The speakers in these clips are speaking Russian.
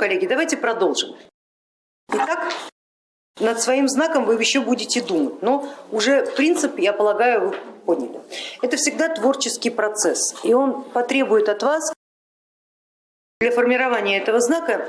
коллеги, давайте продолжим. Итак, над своим знаком вы еще будете думать, но уже принцип, я полагаю, вы поняли. Это всегда творческий процесс, и он потребует от вас для формирования этого знака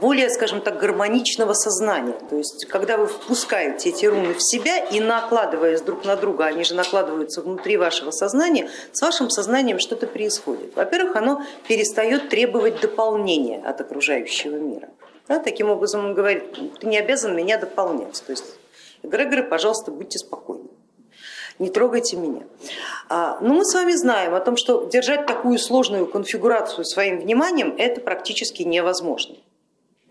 более, скажем так, гармоничного сознания. То есть, когда вы впускаете эти руны в себя и накладываясь друг на друга, они же накладываются внутри вашего сознания, с вашим сознанием что-то происходит. Во-первых, оно перестает требовать дополнения от окружающего мира. Да, таким образом он говорит, ты не обязан меня дополнять. То есть, эгрегоры, пожалуйста, будьте спокойны не трогайте меня. А, но мы с вами знаем о том, что держать такую сложную конфигурацию своим вниманием это практически невозможно.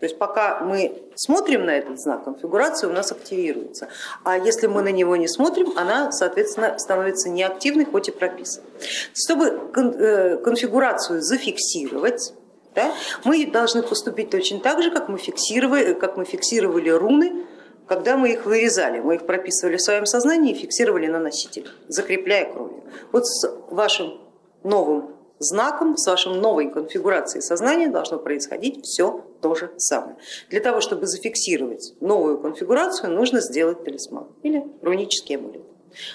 То есть пока мы смотрим на этот знак, конфигурация у нас активируется. А если мы на него не смотрим, она, соответственно, становится неактивной, хоть и прописана. Чтобы э, конфигурацию зафиксировать, да, мы должны поступить точно так же, как мы фиксировали, как мы фиксировали руны, когда мы их вырезали. Мы их прописывали в своем сознании и фиксировали на носителе, закрепляя кровью. Вот с вашим новым знаком, с вашей новой конфигурацией сознания должно происходить все то же самое. Для того, чтобы зафиксировать новую конфигурацию, нужно сделать талисман или рунический амулет.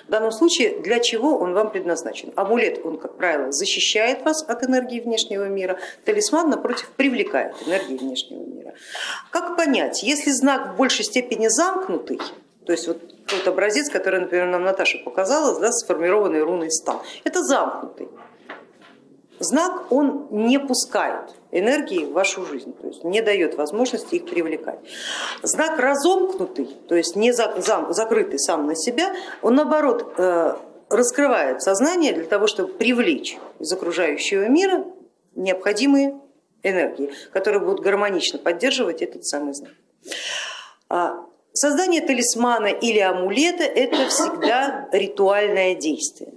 В данном случае для чего он вам предназначен? Амулет, он, как правило, защищает вас от энергии внешнего мира, талисман, напротив, привлекает энергии внешнего мира. Как понять, если знак в большей степени замкнутый, то есть вот тот образец, который, например, нам Наташа показала, да, сформированный руной стан, это замкнутый знак, он не пускает энергии в вашу жизнь, то есть не дает возможности их привлекать. Знак разомкнутый, то есть не закрытый сам на себя, он наоборот э, раскрывает сознание для того, чтобы привлечь из окружающего мира необходимые энергии, которые будут гармонично поддерживать этот самый знак. А, создание талисмана или амулета это всегда ритуальное действие.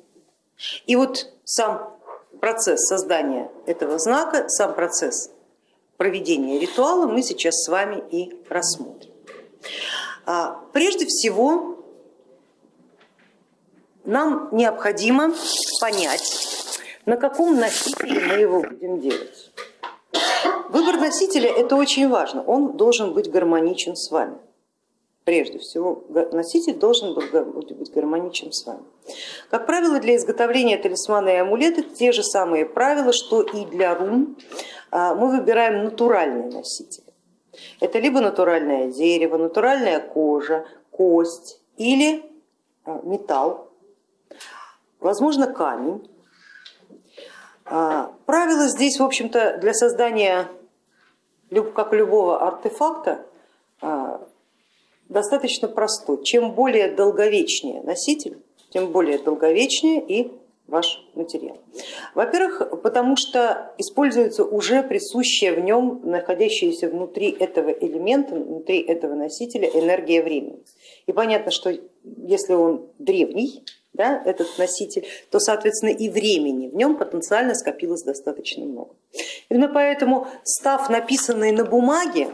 И вот сам процесс создания этого знака, сам процесс проведения ритуала мы сейчас с вами и рассмотрим. А, прежде всего нам необходимо понять, на каком носителе мы его будем делать. Выбор носителя это очень важно, он должен быть гармоничен с вами прежде всего носитель должен быть гармоничен с вами. Как правило, для изготовления талисмана и амулета те же самые правила, что и для рун. А, мы выбираем натуральные носители. Это либо натуральное дерево, натуральная кожа, кость или а, металл, возможно камень. А, правило здесь, в общем-то, для создания, как любого артефакта, достаточно простой. Чем более долговечнее носитель, тем более долговечнее и ваш материал. Во-первых, потому что используется уже присущая в нем, находящаяся внутри этого элемента, внутри этого носителя энергия времени. И понятно, что если он древний, да, этот носитель, то соответственно и времени в нем потенциально скопилось достаточно много. Именно поэтому став написанный на бумаге,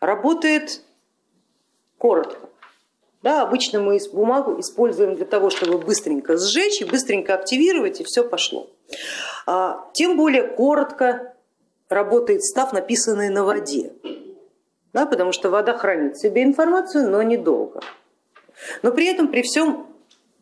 работает коротко. Да, обычно мы бумагу используем для того, чтобы быстренько сжечь и быстренько активировать, и все пошло. А, тем более коротко работает став, написанный на воде, да, потому что вода хранит в себе информацию, но недолго. Но при этом, при всем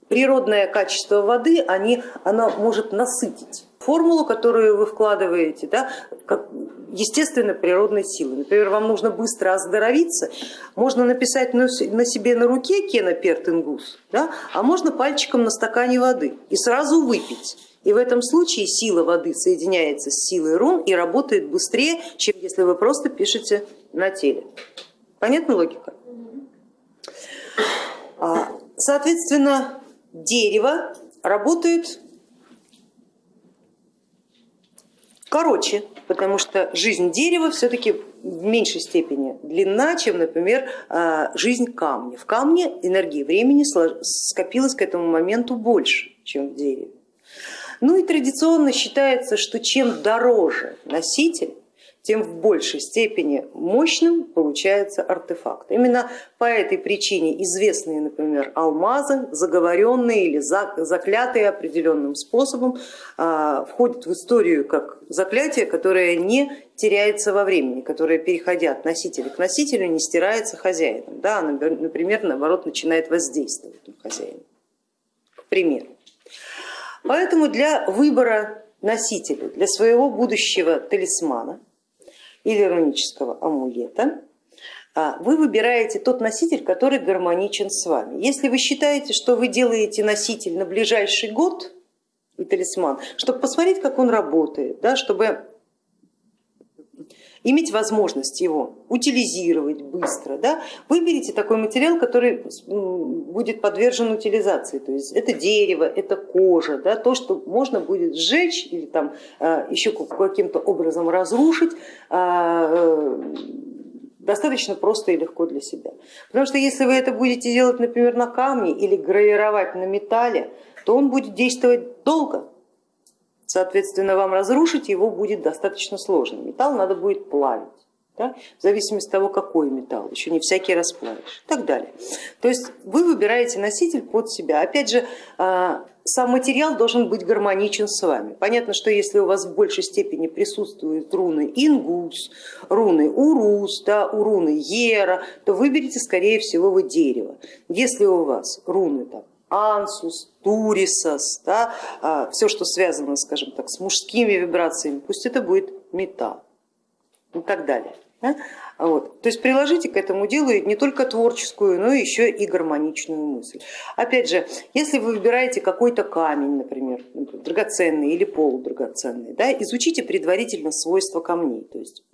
природное качество воды они, она может насытить формулу, которую вы вкладываете, да, как естественно природной силы. Например, вам нужно быстро оздоровиться, можно написать на себе на руке Кена Пертингус, да, а можно пальчиком на стакане воды и сразу выпить. И в этом случае сила воды соединяется с силой рун и работает быстрее, чем если вы просто пишете на теле. Понятна логика? А, соответственно, дерево работает короче, потому что жизнь дерева все-таки в меньшей степени длинна, чем, например, а, жизнь камня. В камне энергии времени скопилось к этому моменту больше, чем в дереве. Ну и традиционно считается, что чем дороже носитель, тем в большей степени мощным получается артефакт. Именно по этой причине известные, например, алмазы, заговоренные или заклятые определенным способом, а, входят в историю как заклятие, которое не теряется во времени, которое, переходя от носителя к носителю, не стирается хозяином. Да, например, наоборот, начинает воздействовать на хозяина. К примеру. Поэтому для выбора носителя, для своего будущего талисмана или рунического амулета, а, вы выбираете тот носитель, который гармоничен с вами. Если вы считаете, что вы делаете носитель на ближайший год и талисман, чтобы посмотреть, как он работает, да, чтобы иметь возможность его утилизировать быстро, да, выберите такой материал, который будет подвержен утилизации, то есть это дерево, это кожа, да, то, что можно будет сжечь или там а, еще каким-то образом разрушить, а, э, достаточно просто и легко для себя. Потому что если вы это будете делать, например, на камне или гравировать на металле, то он будет действовать долго, соответственно, вам разрушить его будет достаточно сложно. Металл надо будет плавить. Да, в зависимости от того, какой металл, еще не всякий расплавишь и так далее. То есть вы выбираете носитель под себя. Опять же, а, сам материал должен быть гармоничен с вами. Понятно, что если у вас в большей степени присутствуют руны Ингус, руны Урус, да, у руны Ера, то выберите скорее всего вы дерево. Если у вас руны там, ансус, турисос, да, а, все, что связано, скажем так, с мужскими вибрациями, пусть это будет металл и так далее. Вот. То есть приложите к этому делу не только творческую, но еще и гармоничную мысль. Опять же, если вы выбираете какой-то камень, например, драгоценный или полудрагоценный, да, изучите предварительно свойства камней, то есть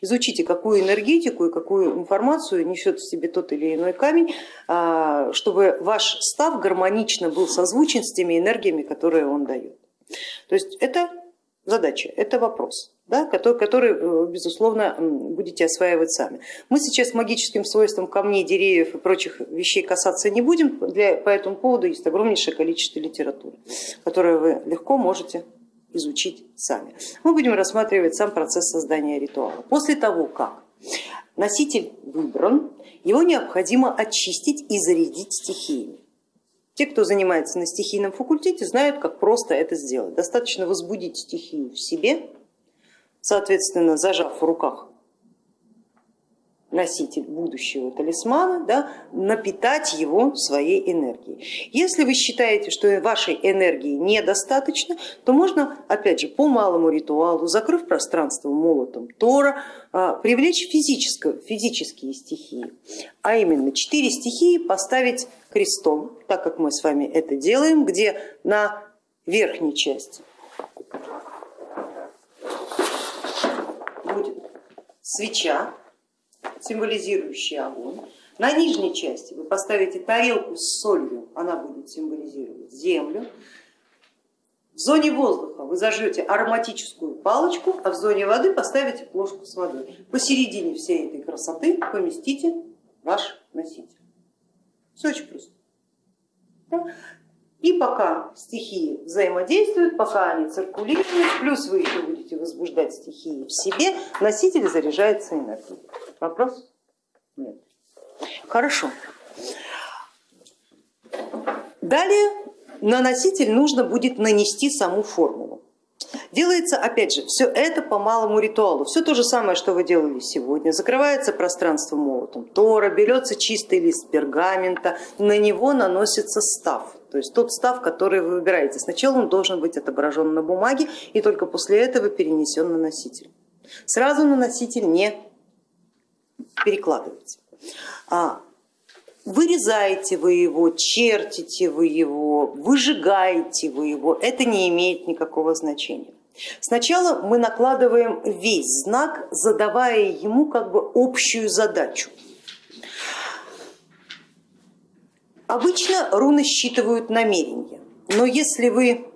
изучите, какую энергетику и какую информацию несет в себе тот или иной камень, а, чтобы ваш став гармонично был созвучен с теми энергиями, которые он дает. То есть это задача, это вопрос да, который, который, э, безусловно, будете осваивать сами. Мы сейчас магическим свойствам камней, деревьев и прочих вещей касаться не будем, Для, по этому поводу есть огромнейшее количество литературы, которое вы легко можете изучить сами. Мы будем рассматривать сам процесс создания ритуала. После того, как носитель выбран, его необходимо очистить и зарядить стихиями. Те, кто занимается на стихийном факультете, знают, как просто это сделать. Достаточно возбудить стихию в себе, соответственно, зажав в руках носитель будущего талисмана, да, напитать его своей энергией. Если вы считаете, что вашей энергии недостаточно, то можно, опять же, по малому ритуалу, закрыв пространство молотом Тора, а, привлечь физические стихии, а именно четыре стихии поставить крестом, так как мы с вами это делаем, где на верхней части свеча, символизирующая огонь. На нижней части вы поставите тарелку с солью, она будет символизировать землю. В зоне воздуха вы зажжете ароматическую палочку, а в зоне воды поставите плошку с водой. Посередине всей этой красоты поместите ваш носитель. Все очень просто. И пока стихии взаимодействуют, пока они циркулируют, плюс вы еще будете возбуждать стихии в себе, носитель заряжается энергией. Вопрос? Нет. Хорошо. Далее на носитель нужно будет нанести саму формулу. Делается, опять же, все это по малому ритуалу, все то же самое, что вы делали сегодня. Закрывается пространство молотом Тора, берется чистый лист пергамента, на него наносится став то есть тот став, который вы выбираете. Сначала он должен быть отображен на бумаге и только после этого перенесен на носитель. Сразу на носитель не перекладывайте. А, вырезаете вы его, чертите вы его, выжигаете вы его, это не имеет никакого значения. Сначала мы накладываем весь знак, задавая ему как бы общую задачу. Обычно руны считывают намерения, но если вы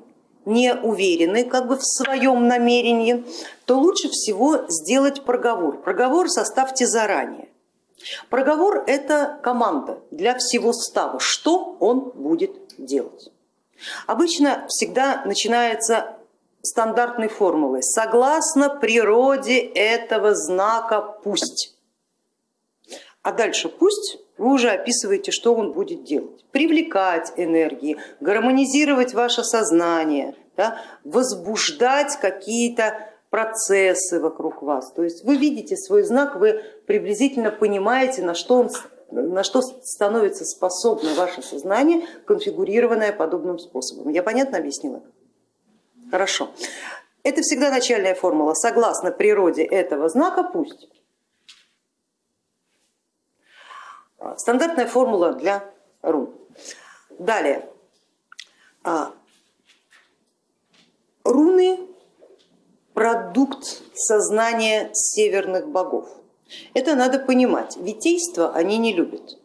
не уверены как бы в своем намерении, то лучше всего сделать проговор. Проговор составьте заранее. Проговор это команда для всего става, что он будет делать. Обычно всегда начинается стандартной формулой. Согласно природе этого знака пусть. А дальше пусть вы уже описываете, что он будет делать. Привлекать энергии, гармонизировать ваше сознание, да, возбуждать какие-то процессы вокруг вас. То есть вы видите свой знак, вы приблизительно понимаете, на что, он, на что становится способно ваше сознание, конфигурированное подобным способом. Я понятно объяснила? Хорошо. Это всегда начальная формула. Согласно природе этого знака, пусть. Стандартная формула для рун. Далее. А, руны продукт сознания северных богов. Это надо понимать. Витейство они не любят.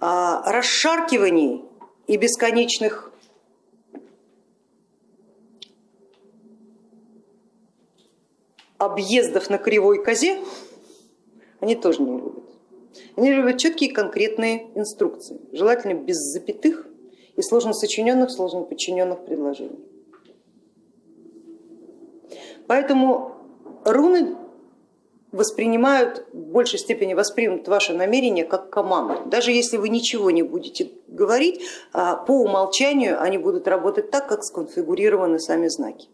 А, расшаркиваний и бесконечных объездов на кривой козе они тоже не любят. Любят четкие конкретные инструкции, желательно без запятых и сложно сочиненных, сложно подчиненных предложений. Поэтому руны воспринимают, в большей степени воспримут ваше намерение как команду. Даже если вы ничего не будете говорить, а по умолчанию они будут работать так, как сконфигурированы сами знаки.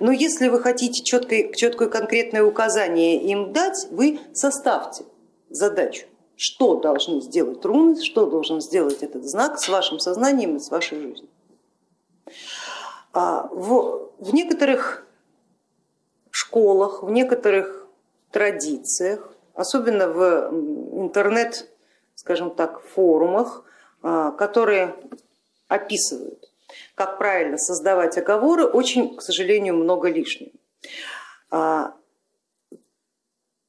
Но если вы хотите четкое, четкое конкретное указание им дать, вы составьте задачу, что должны сделать руны, что должен сделать этот знак с вашим сознанием и с вашей жизнью. А в, в некоторых школах, в некоторых традициях, особенно в интернет, скажем так, форумах, а, которые описывают как правильно создавать оговоры, очень, к сожалению, много лишнего. А,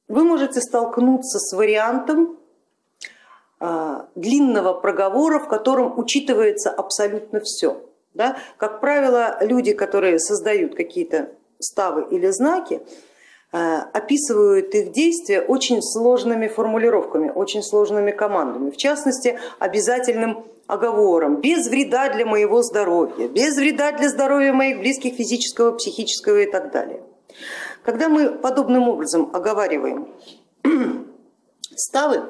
вы можете столкнуться с вариантом а, длинного проговора, в котором учитывается абсолютно все. Да? Как правило, люди, которые создают какие-то ставы или знаки, описывают их действия очень сложными формулировками, очень сложными командами, в частности обязательным оговором, без вреда для моего здоровья, без вреда для здоровья моих близких физического, психического и так далее. Когда мы подобным образом оговариваем ставы,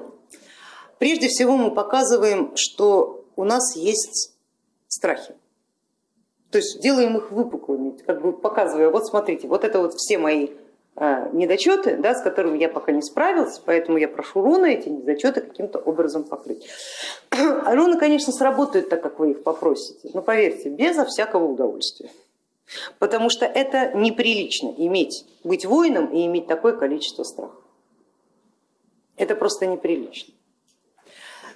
прежде всего мы показываем, что у нас есть страхи. То есть делаем их выпуклыми, как бы показывая, вот смотрите, вот это вот все мои недочеты, да, с которыми я пока не справился, поэтому я прошу руны эти недочеты каким-то образом покрыть. А руны, конечно, сработают так, как вы их попросите, но поверьте, безо всякого удовольствия. Потому что это неприлично иметь, быть воином и иметь такое количество страха. Это просто неприлично.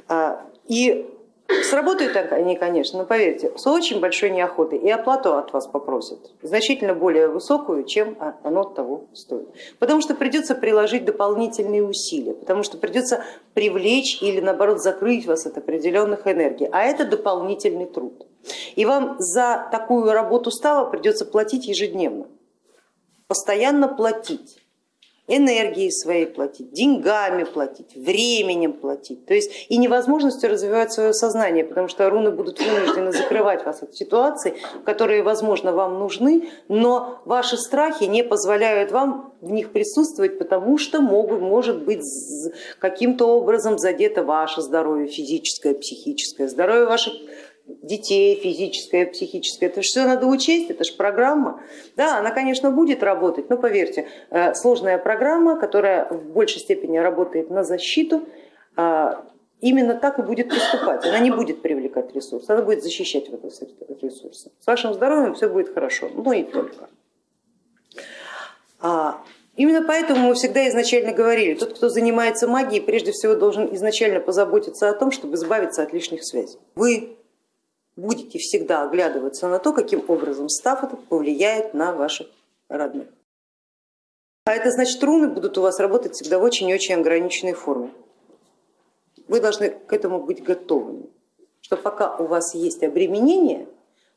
А, и Сработают они, конечно, но поверьте, с очень большой неохотой и оплату от вас попросят, значительно более высокую, чем оно того стоит. Потому что придется приложить дополнительные усилия, потому что придется привлечь или наоборот закрыть вас от определенных энергий, а это дополнительный труд. И вам за такую работу става придется платить ежедневно, постоянно платить энергией своей платить, деньгами платить, временем платить. То есть и невозможностью развивать свое сознание, потому что руны будут вынуждены закрывать вас от ситуаций, которые, возможно, вам нужны, но ваши страхи не позволяют вам в них присутствовать, потому что могут, может быть каким-то образом задето ваше здоровье физическое, психическое, здоровье ваших детей, физическое, психическое, это все надо учесть, это же программа. Да, она, конечно, будет работать, но поверьте, э, сложная программа, которая в большей степени работает на защиту, э, именно так и будет поступать. Она не будет привлекать ресурс, она будет защищать этот ресурс. С вашим здоровьем все будет хорошо, но и только. А, именно поэтому мы всегда изначально говорили, тот, кто занимается магией, прежде всего должен изначально позаботиться о том, чтобы избавиться от лишних связей. Вы будете всегда оглядываться на то, каким образом став этот повлияет на ваших родных. А это значит, руны будут у вас работать всегда в очень и очень ограниченной форме. Вы должны к этому быть готовыми, что пока у вас есть обременение,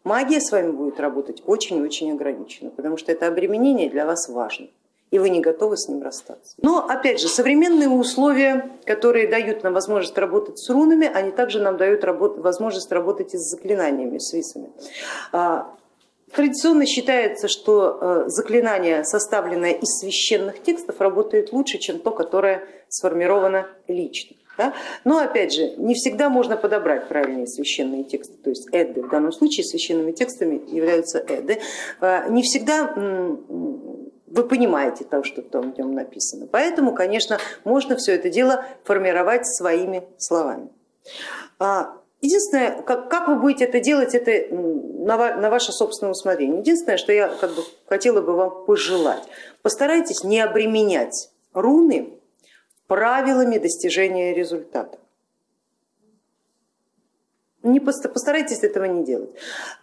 магия с вами будет работать очень и очень ограниченно, потому что это обременение для вас важно. И вы не готовы с ним расстаться. Но опять же, современные условия, которые дают нам возможность работать с рунами, они также нам дают возможность работать и с заклинаниями, с висами. А, традиционно считается, что э, заклинание, составленное из священных текстов, работает лучше, чем то, которое сформировано лично. Да? Но опять же, не всегда можно подобрать правильные священные тексты, то есть эды, в данном случае священными текстами являются эды. А, не всегда вы понимаете то, что там в нем написано. Поэтому, конечно, можно все это дело формировать своими словами. А, единственное, как, как вы будете это делать, это на, на ваше собственное усмотрение. Единственное, что я как бы хотела бы вам пожелать, постарайтесь не обременять руны правилами достижения результата. Не постарайтесь этого не делать.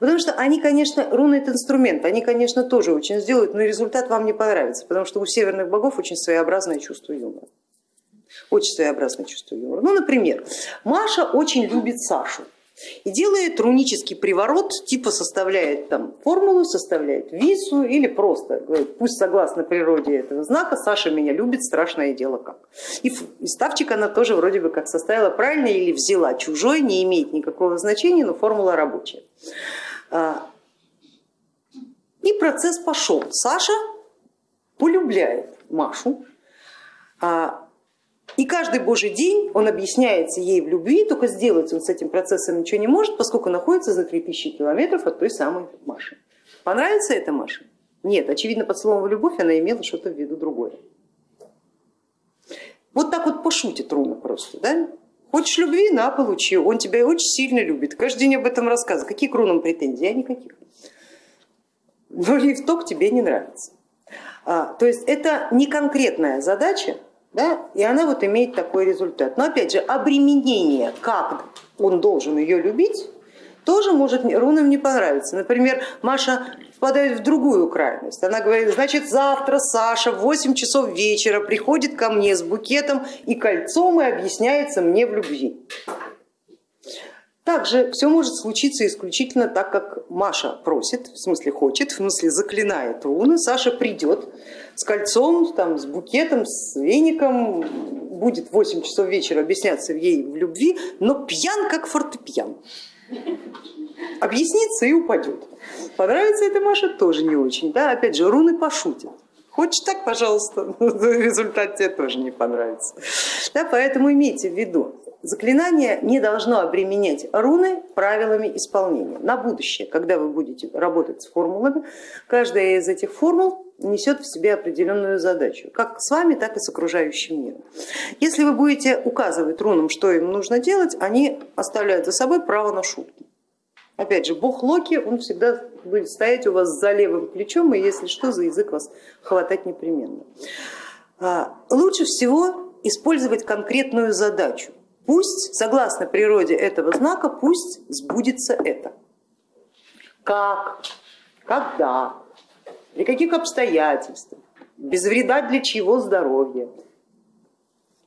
Потому что они, конечно, руны это инструмент, они, конечно, тоже очень сделают, но результат вам не понравится, потому что у северных богов очень своеобразное чувство юмора. Очень своеобразное чувство юмора. Ну, например, Маша очень любит Сашу и делает рунический приворот, типа составляет там формулу, составляет вису или просто говорит, пусть согласно природе этого знака Саша меня любит, страшное дело как. И, ставчик она тоже вроде бы как составила правильно или взяла чужой, не имеет никакого значения, но формула рабочая. А, и процесс пошел. Саша полюбляет Машу, а, и каждый божий день он объясняется ей в любви, только сделать он с этим процессом ничего не может, поскольку находится за 3000 километров от той самой Маши. Понравится это Маше? Нет, очевидно под словом любовь она имела что-то в виду другое. Вот так вот пошутит Руна просто. Да? Хочешь любви, на, получи. Он тебя очень сильно любит. Каждый день об этом рассказывает. Какие к рунам претензии? А никаких. Но лифток тебе не нравится. А, то есть это не конкретная задача, да, и она вот имеет такой результат. Но опять же, обременение, как он должен ее любить, тоже может рунам не понравиться. Например, Маша впадает в другую крайность. Она говорит, значит завтра Саша в 8 часов вечера приходит ко мне с букетом и кольцом и объясняется мне в любви. Также все может случиться исключительно так, как Маша просит, в смысле хочет, в смысле заклинает руны. Саша придет с кольцом, там, с букетом, с веником, будет в 8 часов вечера объясняться ей в любви, но пьян как фортепиан. Объяснится и упадет. Понравится это Маша тоже не очень. Да? Опять же, руны пошутят. Хочешь так, пожалуйста, результат тебе тоже не понравится. Да, поэтому имейте в виду, заклинание не должно обременять руны правилами исполнения. На будущее, когда вы будете работать с формулами, каждая из этих формул несет в себе определенную задачу, как с вами, так и с окружающим миром. Если вы будете указывать рунам, что им нужно делать, они оставляют за собой право на шутки. Опять же, бог Локи, он всегда будет стоять у вас за левым плечом, и если что, за язык вас хватать непременно. А, лучше всего использовать конкретную задачу. Пусть, согласно природе этого знака, пусть сбудется это. Как, когда, при каких обстоятельствах, без вреда для чьего здоровья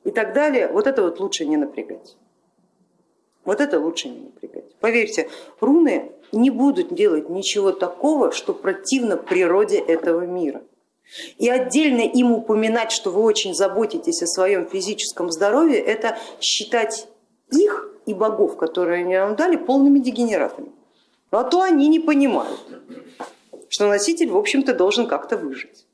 и так далее. Вот это вот лучше не напрягать. Вот это лучше не напрягать. Поверьте, руны не будут делать ничего такого, что противно природе этого мира. И отдельно им упоминать, что вы очень заботитесь о своем физическом здоровье, это считать их и богов, которые они нам дали, полными дегенератами. А то они не понимают, что носитель, в общем-то, должен как-то выжить.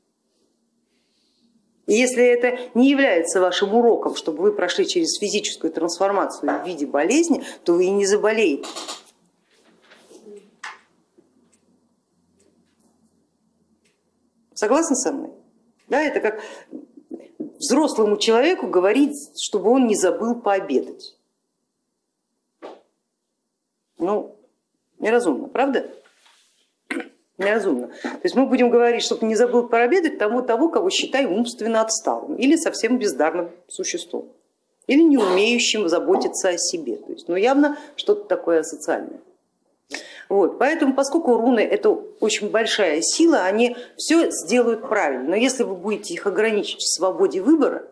И если это не является вашим уроком, чтобы вы прошли через физическую трансформацию в виде болезни, то вы и не заболеете. Согласны со мной? Да, это как взрослому человеку говорить, чтобы он не забыл пообедать. Ну, неразумно, правда? Неразумно. То есть мы будем говорить, чтобы не забыл пообедать тому того, кого считаем умственно отсталым или совсем бездарным существом, или не умеющим заботиться о себе. То есть, ну, явно что-то такое асоциальное. Вот, поэтому, поскольку руны это очень большая сила, они все сделают правильно. Но если вы будете их ограничить в свободе выбора,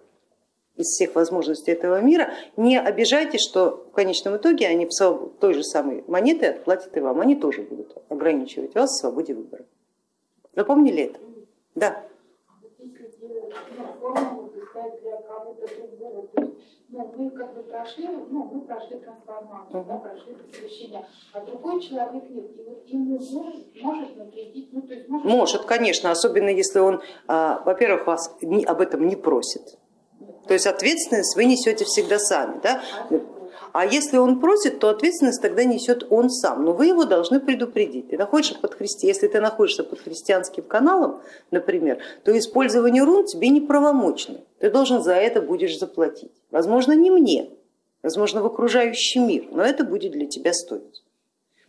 из всех возможностей этого мира, не обижайтесь, что в конечном итоге они в той же самой монеты отплатят и вам, они тоже будут ограничивать вас в свободе выбора. Запомнили это? Да. Ну, мы как бы прошли, ну, мы прошли трансформацию, да, прошли посвящение, а другой человек нет. И вот ему может, навредить, ну, то есть может... Может, конечно, особенно если он, а, во-первых, вас об этом не просит. То есть ответственность вы несете всегда сами. Да? А если он просит, то ответственность тогда несет он сам, но вы его должны предупредить. Ты находишься под христи... Если ты находишься под христианским каналом, например, то использование рун тебе неправомочно, ты должен за это будешь заплатить. Возможно, не мне, возможно, в окружающий мир, но это будет для тебя стоить.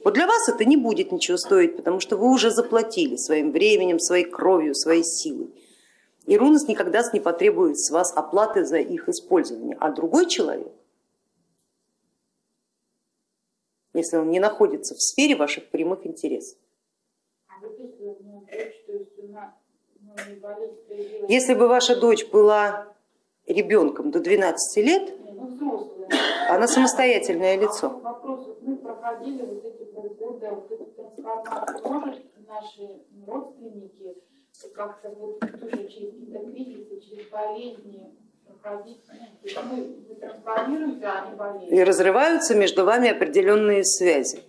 Вот для вас это не будет ничего стоить, потому что вы уже заплатили своим временем, своей кровью, своей силой. И руны никогда не потребует с вас оплаты за их использование, а другой человек если он не находится в сфере ваших прямых интересов. Если бы ваша дочь была ребенком до 12 лет, она самостоятельное лицо. Вопрос, мы проходили вот эти полгода, вот эту трансформацию, может наши родственники как-то вот тоже через какие-то кризисы, через болезни и разрываются между вами определенные связи.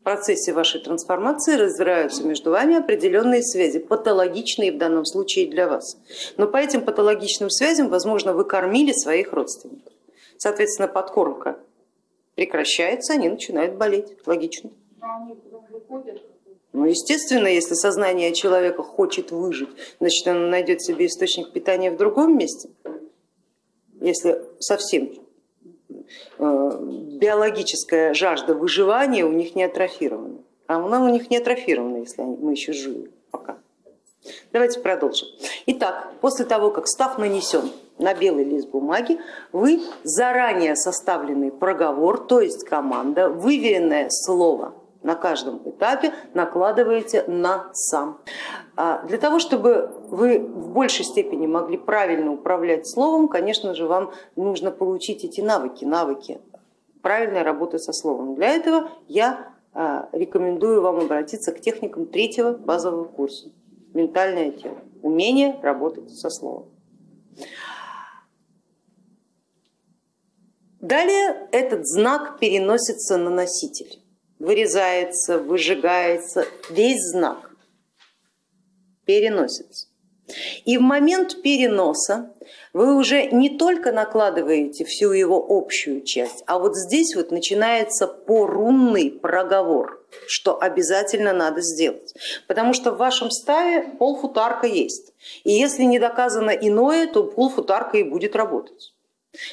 В процессе вашей трансформации разрываются между вами определенные связи, патологичные в данном случае для вас. Но по этим патологичным связям, возможно, вы кормили своих родственников. Соответственно, подкормка прекращается, они начинают болеть. Логично. Ну, естественно, если сознание человека хочет выжить, значит, он найдет себе источник питания в другом месте если совсем э, биологическая жажда выживания у них не атрофирована. А она у них не атрофирована, если мы еще живы пока. Давайте продолжим. Итак, после того, как став нанесен на белый лист бумаги, вы заранее составленный проговор, то есть команда, выверенное слово на каждом этапе накладываете на сам. А для того, чтобы вы в большей степени могли правильно управлять словом, конечно же, вам нужно получить эти навыки, навыки правильной работы со словом. Для этого я а, рекомендую вам обратиться к техникам третьего базового курса «Ментальное тело», умение работать со словом. Далее этот знак переносится на носитель вырезается, выжигается, весь знак переносится. И в момент переноса вы уже не только накладываете всю его общую часть, а вот здесь вот начинается порунный проговор, что обязательно надо сделать. Потому что в вашем ставе полфутарка есть. И если не доказано иное, то полфутарка и будет работать.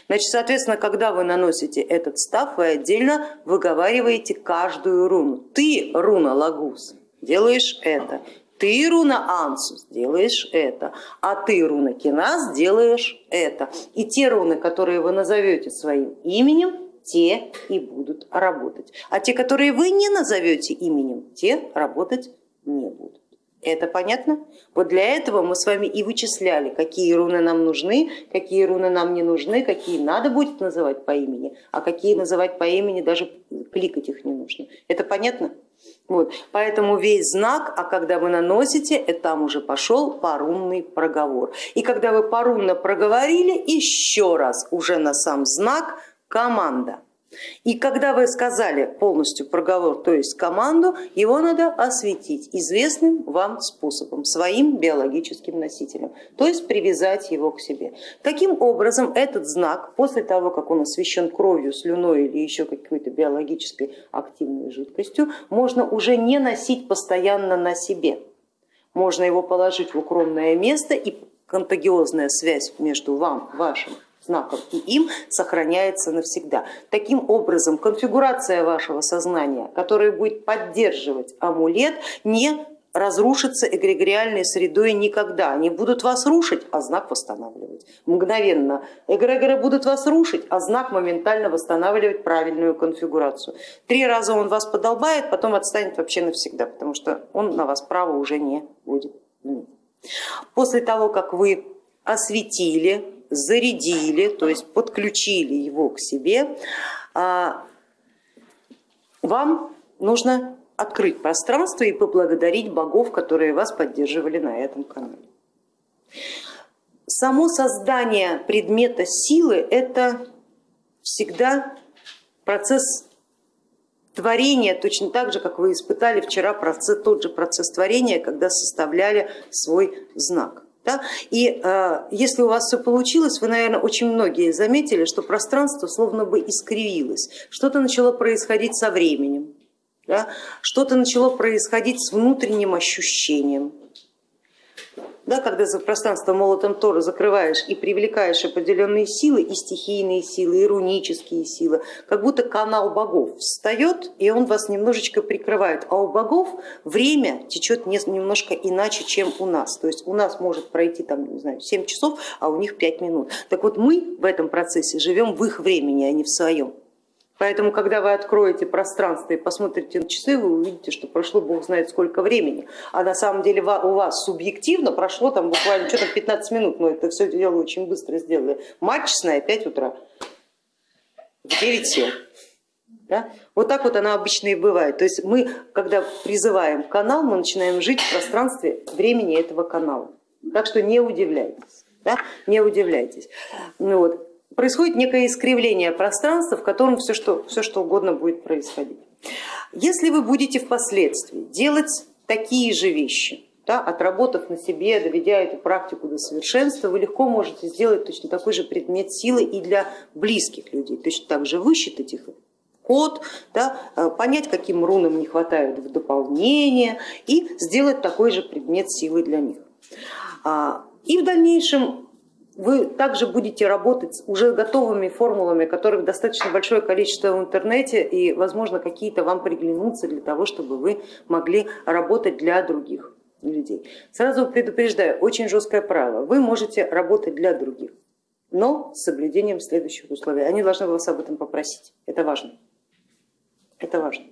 Значит, соответственно, когда вы наносите этот став, вы отдельно выговариваете каждую руну. Ты, руна Лагус, делаешь это, ты, руна Ансус, делаешь это, а ты, руна Кинас, делаешь это. И те руны, которые вы назовете своим именем, те и будут работать. А те, которые вы не назовете именем, те работать не будут. Это понятно? Вот для этого мы с вами и вычисляли, какие руны нам нужны, какие руны нам не нужны, какие надо будет называть по имени, а какие называть по имени даже кликать их не нужно. Это понятно? Вот. Поэтому весь знак, а когда вы наносите, это там уже пошел парунный проговор. И когда вы парунно проговорили, еще раз уже на сам знак команда. И когда вы сказали полностью проговор, то есть команду, его надо осветить известным вам способом, своим биологическим носителем, то есть привязать его к себе. Таким образом, этот знак, после того, как он освещен кровью, слюной или еще какой-то биологической активной жидкостью, можно уже не носить постоянно на себе. Можно его положить в укромное место и контагиозная связь между вам, вашим знаком и им сохраняется навсегда. Таким образом, конфигурация вашего сознания, которая будет поддерживать амулет, не разрушится эгрегориальной средой никогда. Они будут вас рушить, а знак восстанавливать. Мгновенно эгрегоры будут вас рушить, а знак моментально восстанавливать правильную конфигурацию. Три раза он вас подолбает, потом отстанет вообще навсегда, потому что он на вас право уже не будет После того, как вы осветили зарядили, то есть подключили его к себе, а, вам нужно открыть пространство и поблагодарить богов, которые вас поддерживали на этом канале. само создание предмета силы это всегда процесс творения, точно так же, как вы испытали вчера процесс, тот же процесс творения, когда составляли свой знак. Да? И э, если у вас все получилось, вы, наверное, очень многие заметили, что пространство словно бы искривилось, что-то начало происходить со временем, да? что-то начало происходить с внутренним ощущением, да, когда за пространство молотом Тора закрываешь и привлекаешь определенные силы, и стихийные силы, и рунические силы, как будто канал богов встает, и он вас немножечко прикрывает. А у богов время течет немножко иначе, чем у нас. То есть у нас может пройти там, не знаю, 7 часов, а у них 5 минут. Так вот мы в этом процессе живем в их времени, а не в своем. Поэтому, когда вы откроете пространство и посмотрите на часы, вы увидите, что прошло бог знает сколько времени. А на самом деле у вас субъективно прошло там буквально что-то 15 минут, но это все дело очень быстро сделали. Мать честная, 5 утра, в 9 сел. Да? Вот так вот она обычно и бывает. То есть мы, когда призываем канал, мы начинаем жить в пространстве времени этого канала. Так что не удивляйтесь. Да? Не удивляйтесь. Ну, вот происходит некое искривление пространства, в котором все что, все что угодно будет происходить. Если вы будете впоследствии делать такие же вещи, да, отработав на себе, доведя эту практику до совершенства, вы легко можете сделать точно такой же предмет силы и для близких людей, точно так же высчитать их код, да, э, понять, каким рунам не хватает в дополнение и сделать такой же предмет силы для них. А, и в дальнейшем вы также будете работать с уже готовыми формулами, которых достаточно большое количество в интернете и, возможно, какие-то вам приглянутся для того, чтобы вы могли работать для других людей. Сразу предупреждаю, очень жесткое правило, вы можете работать для других, но с соблюдением следующих условий. Они должны вас об этом попросить, это важно. Это важно.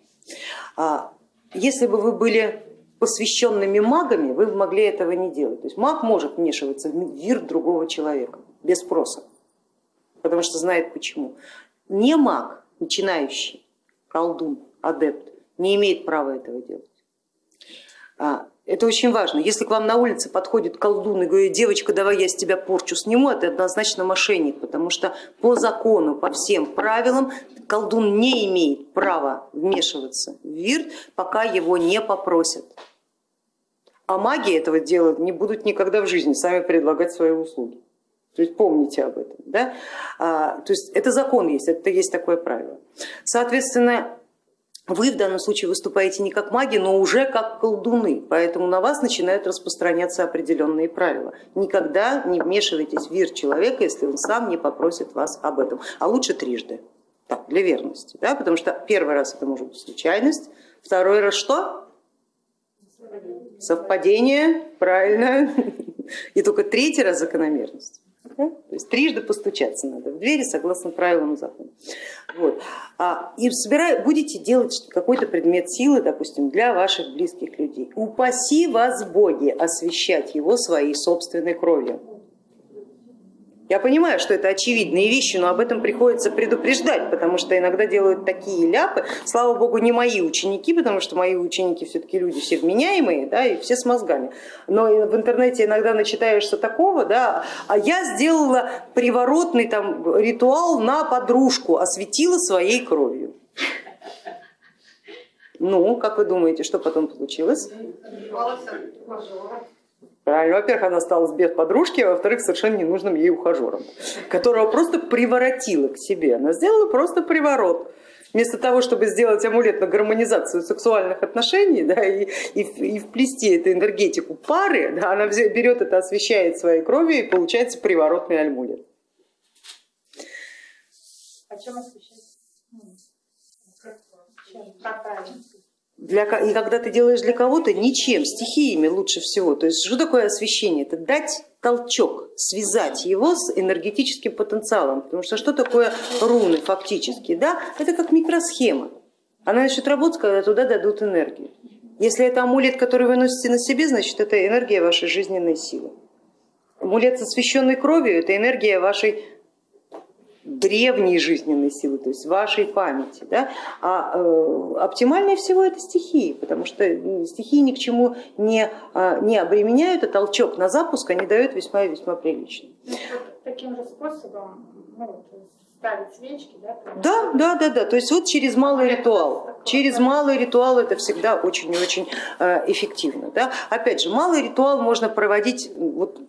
А если бы вы были посвященными магами вы могли этого не делать. То есть маг может вмешиваться в мир другого человека без спроса, потому что знает почему. Не маг, начинающий, колдун, адепт, не имеет права этого делать. А, это очень важно. Если к вам на улице подходит колдун и говорит, девочка, давай я с тебя порчу сниму, это однозначно мошенник, потому что по закону, по всем правилам колдун не имеет права вмешиваться в вирт, пока его не попросят. А маги этого делать не будут никогда в жизни, сами предлагать свои услуги. То есть помните об этом. Да? А, то есть это закон есть, это есть такое правило. Соответственно, вы в данном случае выступаете не как маги, но уже как колдуны, поэтому на вас начинают распространяться определенные правила. Никогда не вмешивайтесь в вир человека, если он сам не попросит вас об этом, а лучше трижды, так, для верности, да? потому что первый раз это может быть случайность, второй раз что? Совпадение, правильно. И только третий раз закономерность. То есть трижды постучаться надо в двери согласно правилам закона. Вот. А, и собирая, будете делать какой-то предмет силы, допустим, для ваших близких людей. Упаси вас Боги освещать его своей собственной кровью. Я понимаю, что это очевидные вещи, но об этом приходится предупреждать, потому что иногда делают такие ляпы. Слава богу, не мои ученики, потому что мои ученики все-таки люди все вменяемые да, и все с мозгами. Но в интернете иногда начитаешься такого, да, а я сделала приворотный там, ритуал на подружку, осветила своей кровью. Ну, как вы думаете, что потом получилось? Правильно, во-первых, она осталась без подружки, а во-вторых, совершенно ненужным ей ухажером, которого просто приворотила к себе. Она сделала просто приворот. Вместо того, чтобы сделать амулет на гармонизацию сексуальных отношений да, и, и, и вплести эту энергетику пары, да, она берет это, освещает своей кровью и получается приворотный амулет. А чем освещать? Как правильно? Для, и когда ты делаешь для кого-то, ничем, стихиями лучше всего. То есть что такое освещение? Это дать толчок, связать его с энергетическим потенциалом. Потому что что такое руны фактически? Да? Это как микросхема. Она начнет работать, когда туда дадут энергию. Если это амулет, который вы носите на себе, значит это энергия вашей жизненной силы. Амулет с освященной кровью это энергия вашей древней жизненной силы, то есть вашей памяти. Да? А э, оптимальнее всего это стихии, потому что стихии ни к чему не, э, не обременяют, а толчок на запуск они дают весьма и весьма прилично. Ну, вот таким же способом ну, ставить свечки, да? Да, да, да, да. То есть вот через малый ритуал. Через малый ритуал это всегда очень и очень э, эффективно. Да? Опять же, малый ритуал можно проводить вот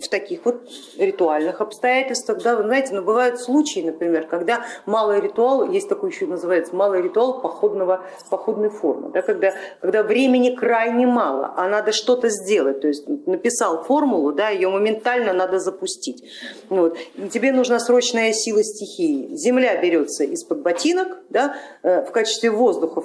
в таких вот ритуальных обстоятельствах. Да, вы знаете, но бывают случаи, например, когда малый ритуал, есть такой еще называется, малый ритуал походного, походной формы, да, когда, когда времени крайне мало, а надо что-то сделать, то есть написал формулу, да, ее моментально надо запустить. Вот. И тебе нужна срочная сила стихии. Земля берется из-под ботинок, да, э, в качестве воздуха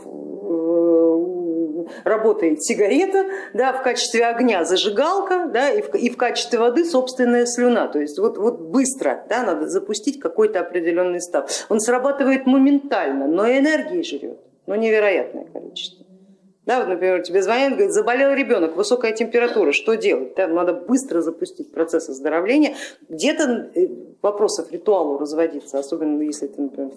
работает сигарета, да, в качестве огня зажигалка да, и, в, и в качестве воды собственная слюна. То есть вот, вот быстро да, надо запустить какой-то определенный став. Он срабатывает моментально, но энергии жрет, но невероятное количество. Да, вот, например, тебе звонят, говорят, заболел ребенок, высокая температура, что делать? Да, надо быстро запустить процесс оздоровления. Где-то э, вопросов ритуалу разводиться, особенно если ты, например,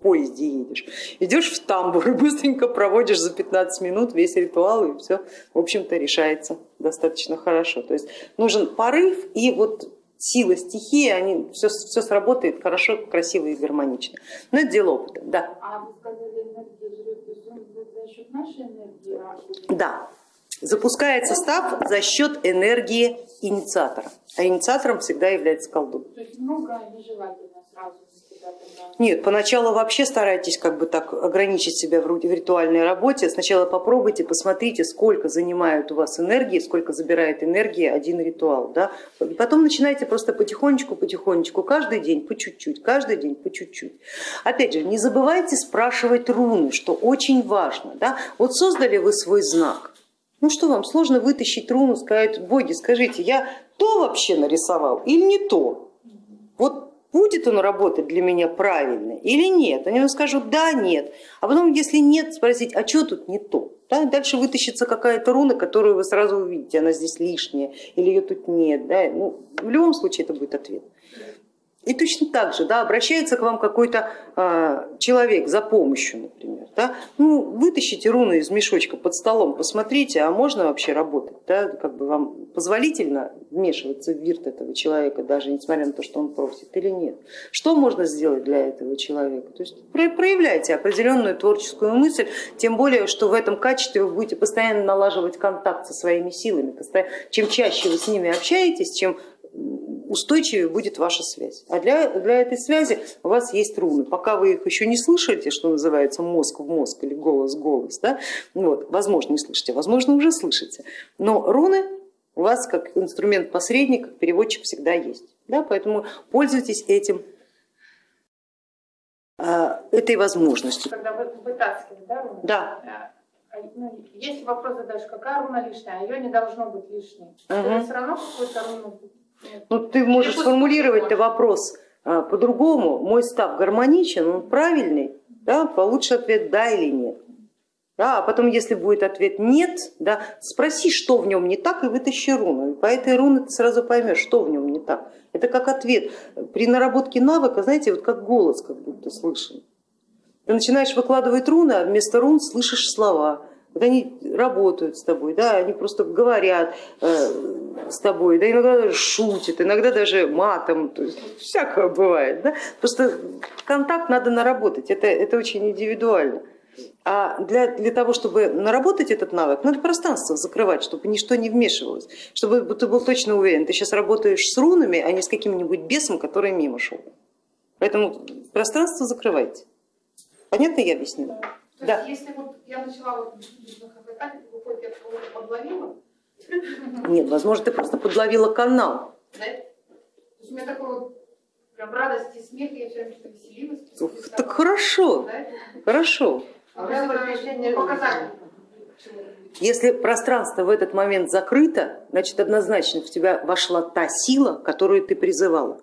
поезде едешь. Идешь в тамбур и быстренько проводишь за 15 минут весь ритуал и все, в общем-то, решается достаточно хорошо. То есть нужен порыв и вот сила стихии, они, все, все сработает хорошо, красиво и гармонично. Но это дело опыта, да. А вы сказали, энергия жрет за счет нашей энергии? Да. Запускается став за счет энергии инициатора. А инициатором всегда является колдун. То есть много нежелательно сразу нет, поначалу вообще старайтесь как бы так ограничить себя в ритуальной работе. Сначала попробуйте, посмотрите, сколько занимает у вас энергии, сколько забирает энергии один ритуал. Да? Потом начинайте просто потихонечку, потихонечку, каждый день по чуть-чуть, каждый день по чуть-чуть. Опять же, не забывайте спрашивать руны, что очень важно. Да? Вот создали вы свой знак, ну что вам, сложно вытащить руну, сказать, боги, скажите, я то вообще нарисовал или не то? Вот будет он работать для меня правильно или нет. Они скажут да, нет. А потом, если нет, спросить, а что тут не то? Да? Дальше вытащится какая-то руна, которую вы сразу увидите, она здесь лишняя или ее тут нет. Да? Ну, в любом случае это будет ответ. И точно так же да, обращается к вам какой-то э, человек за помощью, например. Да? Ну, вытащите руны из мешочка под столом, посмотрите, а можно вообще работать? Да? Как бы вам позволительно вмешиваться в вирт этого человека, даже несмотря на то, что он просит, или нет? Что можно сделать для этого человека? То есть проявляйте определенную творческую мысль, тем более, что в этом качестве вы будете постоянно налаживать контакт со своими силами. Чем чаще вы с ними общаетесь, чем устойчивее будет ваша связь. А для, для этой связи у вас есть руны. Пока вы их еще не слышите, что называется мозг в мозг или голос в голос, да, вот, возможно не слышите, возможно уже слышите, но руны у вас как инструмент посредник, как переводчик всегда есть. Да, поэтому пользуйтесь этим а, этой возможностью. Когда вы вытаскиваете, да, руны? Да. А, ну, если вопрос задаешь, какая руна лишняя, ее не должно быть лишней. Угу. Все равно какую-то руну ну, ты можешь сформулировать вопрос а, по-другому. Мой став гармоничен, он правильный, да, получше ответ да или нет. Да, а потом, если будет ответ нет, да, спроси, что в нем не так, и вытащи руну. И по этой руне ты сразу поймешь, что в нем не так. Это как ответ. При наработке навыка, знаете, вот как голос как будто слышен. Ты начинаешь выкладывать руны, а вместо рун слышишь слова. Вот они работают с тобой, да, они просто говорят э, с тобой, да, иногда шутят, иногда даже матом, то есть всякое бывает. Да? Просто контакт надо наработать, это, это очень индивидуально. А для, для того, чтобы наработать этот навык, надо пространство закрывать, чтобы ничто не вмешивалось, чтобы ты был точно уверен, ты сейчас работаешь с рунами, а не с каким-нибудь бесом, который мимо шел. Поэтому пространство закрывайте. Понятно я объяснила? То да. есть, если вот я начала вот выходит, я кого-то подловила? Нет, возможно, ты просто подловила канал. Да? То есть у меня такой вот прям радость и смех, я все время веселилась. Ух, так хорошо, да? хорошо. А показать. Если пространство в этот момент закрыто, значит однозначно в тебя вошла та сила, которую ты призывала.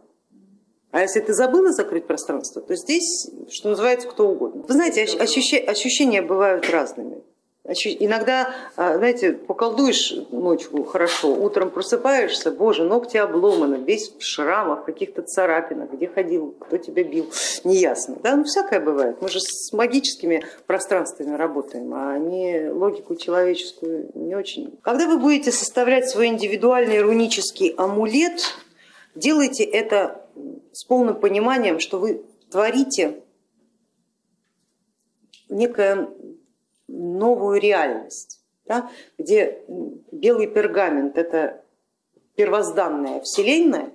А если ты забыла закрыть пространство, то здесь, что называется, кто угодно. Вы знаете, ощущения бывают разными. Иногда, а, знаете, поколдуешь ночью хорошо, утром просыпаешься, боже, ногти обломаны, весь в шрамах, каких-то царапинах, где ходил, кто тебя бил, неясно. Да, ну всякое бывает, мы же с магическими пространствами работаем, а они логику человеческую не очень. Когда вы будете составлять свой индивидуальный рунический амулет, делайте это с полным пониманием, что вы творите некое новую реальность, да, где белый пергамент это первозданная вселенная,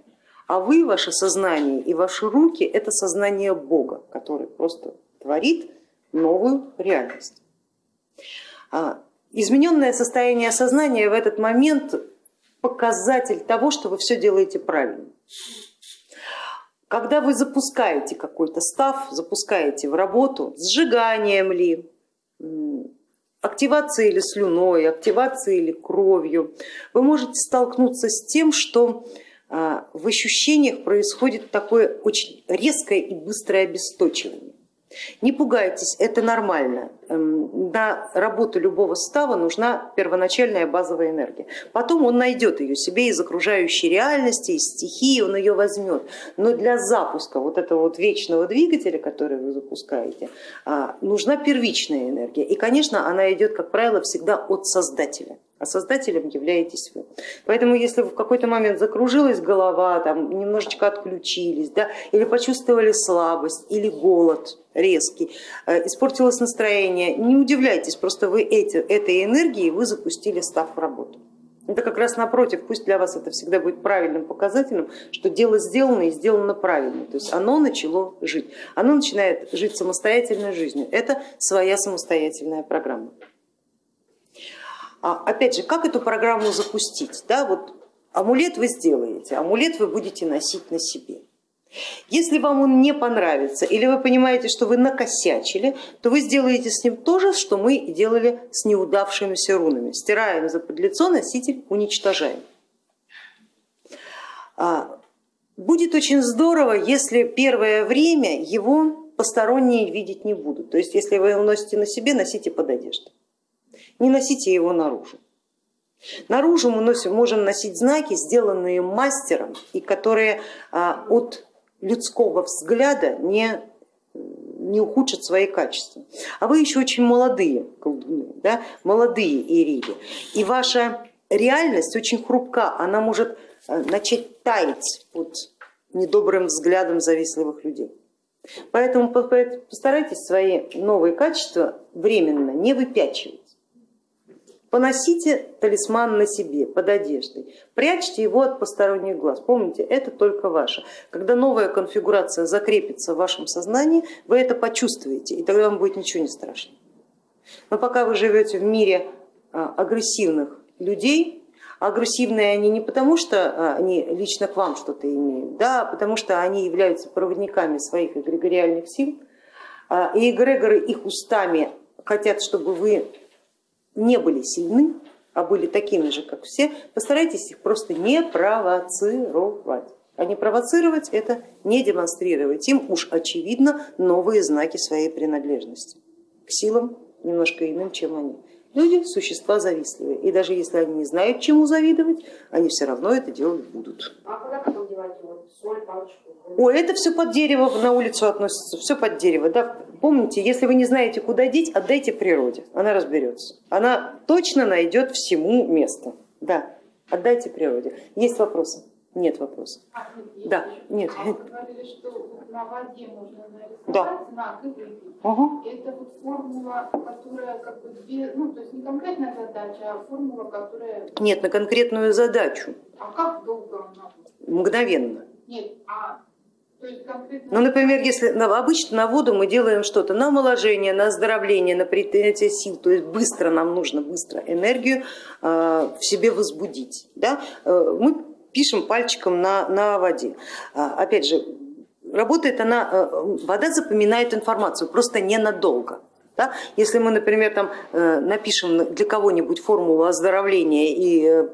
а вы, ваше сознание и ваши руки это сознание Бога, который просто творит новую реальность. А, измененное состояние сознания в этот момент показатель того, что вы все делаете правильно. Когда вы запускаете какой-то став, запускаете в работу, сжиганием ли, активацией или слюной, активацией или кровью, вы можете столкнуться с тем, что а, в ощущениях происходит такое очень резкое и быстрое обесточивание. Не пугайтесь, это нормально. Эм, на работу любого става нужна первоначальная базовая энергия. Потом он найдет ее себе из окружающей реальности, из стихии, он ее возьмет. Но для запуска вот этого вот вечного двигателя, который вы запускаете, а, нужна первичная энергия. И, конечно, она идет, как правило, всегда от создателя а создателем являетесь вы. Поэтому если в какой-то момент закружилась голова, там, немножечко отключились, да, или почувствовали слабость или голод резкий, э, испортилось настроение, не удивляйтесь, просто вы эти, этой энергией вы запустили став в работу. Это как раз напротив, пусть для вас это всегда будет правильным показателем, что дело сделано и сделано правильно, то есть оно начало жить, оно начинает жить самостоятельной жизнью, это своя самостоятельная программа. А, опять же, как эту программу запустить? Да, вот амулет вы сделаете, амулет вы будете носить на себе. Если вам он не понравится или вы понимаете, что вы накосячили, то вы сделаете с ним то же, что мы делали с неудавшимися рунами. Стираем за подлицо, носитель уничтожаем. А, будет очень здорово, если первое время его посторонние видеть не будут. То есть если вы его носите на себе, носите под одеждой не носите его наружу. Наружу мы носим, можем носить знаки, сделанные мастером и которые а, от людского взгляда не, не ухудшат свои качества. А вы еще очень молодые колдуны, да? молодые ириди, и ваша реальность очень хрупка, она может а, начать таять под недобрым взглядом завистливых людей. Поэтому постарайтесь свои новые качества временно не выпячивать. Поносите талисман на себе, под одеждой, прячьте его от посторонних глаз. Помните, это только ваше. Когда новая конфигурация закрепится в вашем сознании, вы это почувствуете, и тогда вам будет ничего не страшно. Но пока вы живете в мире а, агрессивных людей, агрессивные они не потому, что а, они лично к вам что-то имеют, да, а потому что они являются проводниками своих эгрегориальных сил, и эгрегоры их устами хотят, чтобы вы не были сильны, а были такими же, как все, постарайтесь их просто не провоцировать. А не провоцировать это не демонстрировать им уж очевидно новые знаки своей принадлежности к силам немножко иным, чем они. Люди существа завистливые, и даже если они не знают, чему завидовать, они все равно это делать будут. А куда потом девать соль, палочку? О, это все под дерево на улицу относится, все под дерево. Да? Помните, если вы не знаете, куда деть, отдайте природе, она разберется. Она точно найдет всему место. Да, отдайте природе. Есть вопросы? Нет вопросов. А, да, нет. А вы говорили, что на воде можно нарисовать да. знак и выпить. Угу. Это вот формула, которая как бы две, ну то есть не конкретная задача, а формула, которая... Нет, на конкретную задачу. А как долго она? Мгновенно. Нет, а ну, например, если обычно на воду мы делаем что-то на омоложение, на оздоровление, на принятие сил, то есть быстро нам нужно быстро энергию э, в себе возбудить. Да? Э, мы пишем пальчиком на, на воде. А, опять же, работает она, э, вода запоминает информацию, просто ненадолго. Да? Если мы, например, там, э, напишем для кого-нибудь формулу оздоровления и э,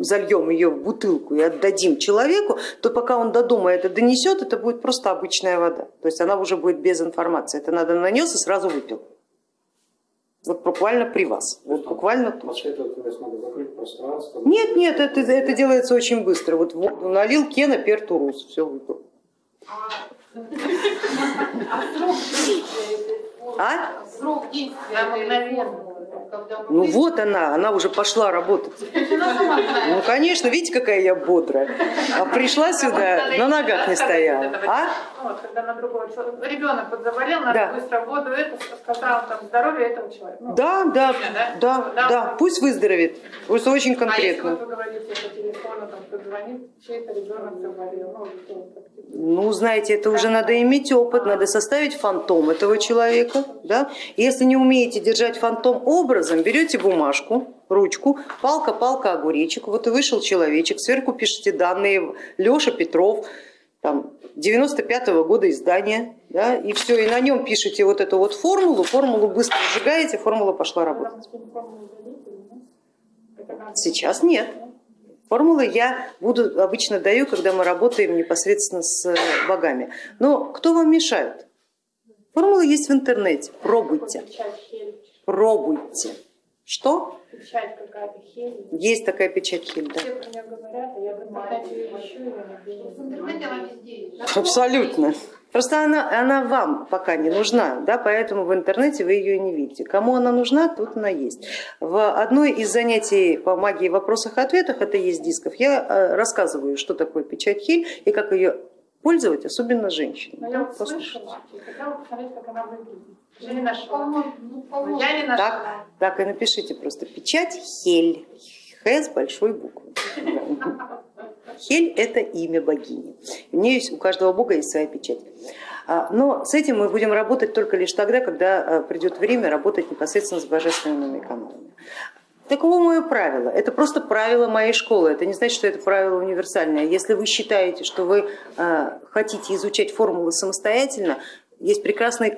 зальем ее в бутылку и отдадим человеку, то пока он до дома это донесет, это будет просто обычная вода. То есть она уже будет без информации. Это надо нанес и сразу выпил. Вот буквально при вас. Вот буквально тут. После этого то есть, надо закрыть пространство. Нет, нет, это, это делается очень быстро. Вот воду налил, кена, пертурус, все выпил. А срок действия Ну вот она, она уже пошла работать. Ну конечно, видите, какая я бодрая. А пришла сюда, на ногах не стояла. А? Вот, когда на другого человека, ребенок вот заболел, надо Да. быстро воду, это сказал там здоровье этого человека. Ну, Да, да, да? да, да, пусть выздоровеет. Просто очень А если вот конкретно. вы говорите по телефону, там кто звонит, чей-то ребенок заболел, ну, так. Ну, знаете, это уже надо иметь опыт, надо составить фантом этого человека. Да? Если не умеете держать фантом образом, берете бумажку, ручку, палка, палка, огуречек, вот и вышел человечек, сверху пишите данные, Леша Петров, там, 95-го года издания, да, и все, и на нем пишите вот эту вот формулу, формулу быстро сжигаете, формула пошла работать. Сейчас нет. Формулы я буду обычно даю, когда мы работаем непосредственно с э, богами. Но кто вам мешает? Формулы есть в интернете. Пробуйте. Пробуйте. Что? Печать какая-то хель. Есть такая печать Хиль, да. Все про нее говорят, а я в интернете ищу ее нигде не В интернете она везде есть. Абсолютно. Просто она, она вам пока не нужна, да, поэтому в интернете вы ее не видите. Кому она нужна, тут она есть. В одной из занятий по магии в вопросах и ответах, это есть дисков, я э, рассказываю, что такое печать Хиль и как ее пользовать, особенно женщинам. Но я вот послушайте. слышала и хотела посмотреть, как она выглядит. Я не нашла. Ну, Я не нашла. Так, так и напишите просто печать Хель. Х с большой буквы. Хель это имя богини. У нее есть, у каждого бога есть своя печать. А, Но с этим мы будем работать только лишь тогда, когда а, придет время работать непосредственно с божественными каналами. Таково мое правило. Это просто правило моей школы. Это не значит, что это правило универсальное. Если вы считаете, что вы а, хотите изучать формулы самостоятельно, есть прекрасное,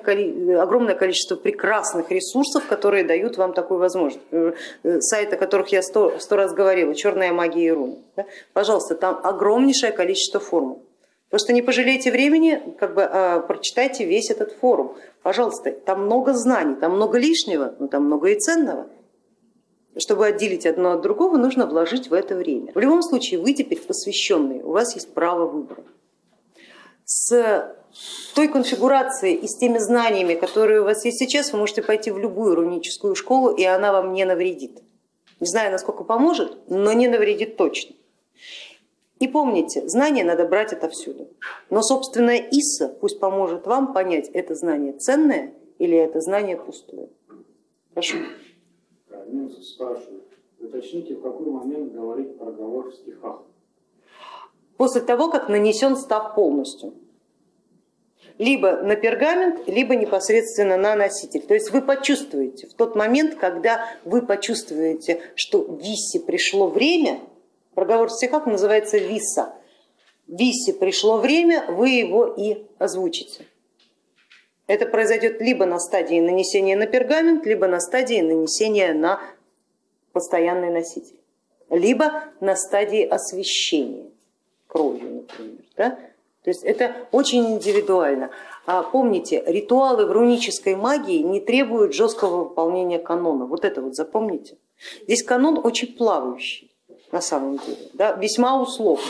огромное количество прекрасных ресурсов, которые дают вам такую возможность. Э, э, Сайты, о которых я сто, сто раз говорила, черная магия и руны. да? Пожалуйста, там огромнейшее количество формул. Просто не пожалейте времени, как бы а, прочитайте весь этот форум. Пожалуйста, там много знаний, там много лишнего, но там много и ценного. Чтобы отделить одно от другого, нужно вложить в это время. В любом случае, вы теперь посвященные, у вас есть право выбора. С той конфигурацией и с теми знаниями, которые у вас есть сейчас, вы можете пойти в любую руническую школу, и она вам не навредит. Не знаю, насколько поможет, но не навредит точно. И помните, знания надо брать отовсюду. Но собственная Исса пусть поможет вам понять, это знание ценное или это знание пустое. Прошу. Минус спрашивает, уточните, в какой момент говорить проговор в стихах. После того, как нанесен став полностью. Либо на пергамент, либо непосредственно на носитель. То есть вы почувствуете в тот момент, когда вы почувствуете, что Виссе пришло время, проговор в стихах называется Виса. Виссе пришло время, вы его и озвучите. Это произойдет либо на стадии нанесения на пергамент, либо на стадии нанесения на постоянный носитель, либо на стадии освещения кровью, например. Да? То есть это очень индивидуально. А помните, ритуалы в рунической магии не требуют жесткого выполнения канона. Вот это вот запомните. Здесь канон очень плавающий на самом деле, да? весьма условный.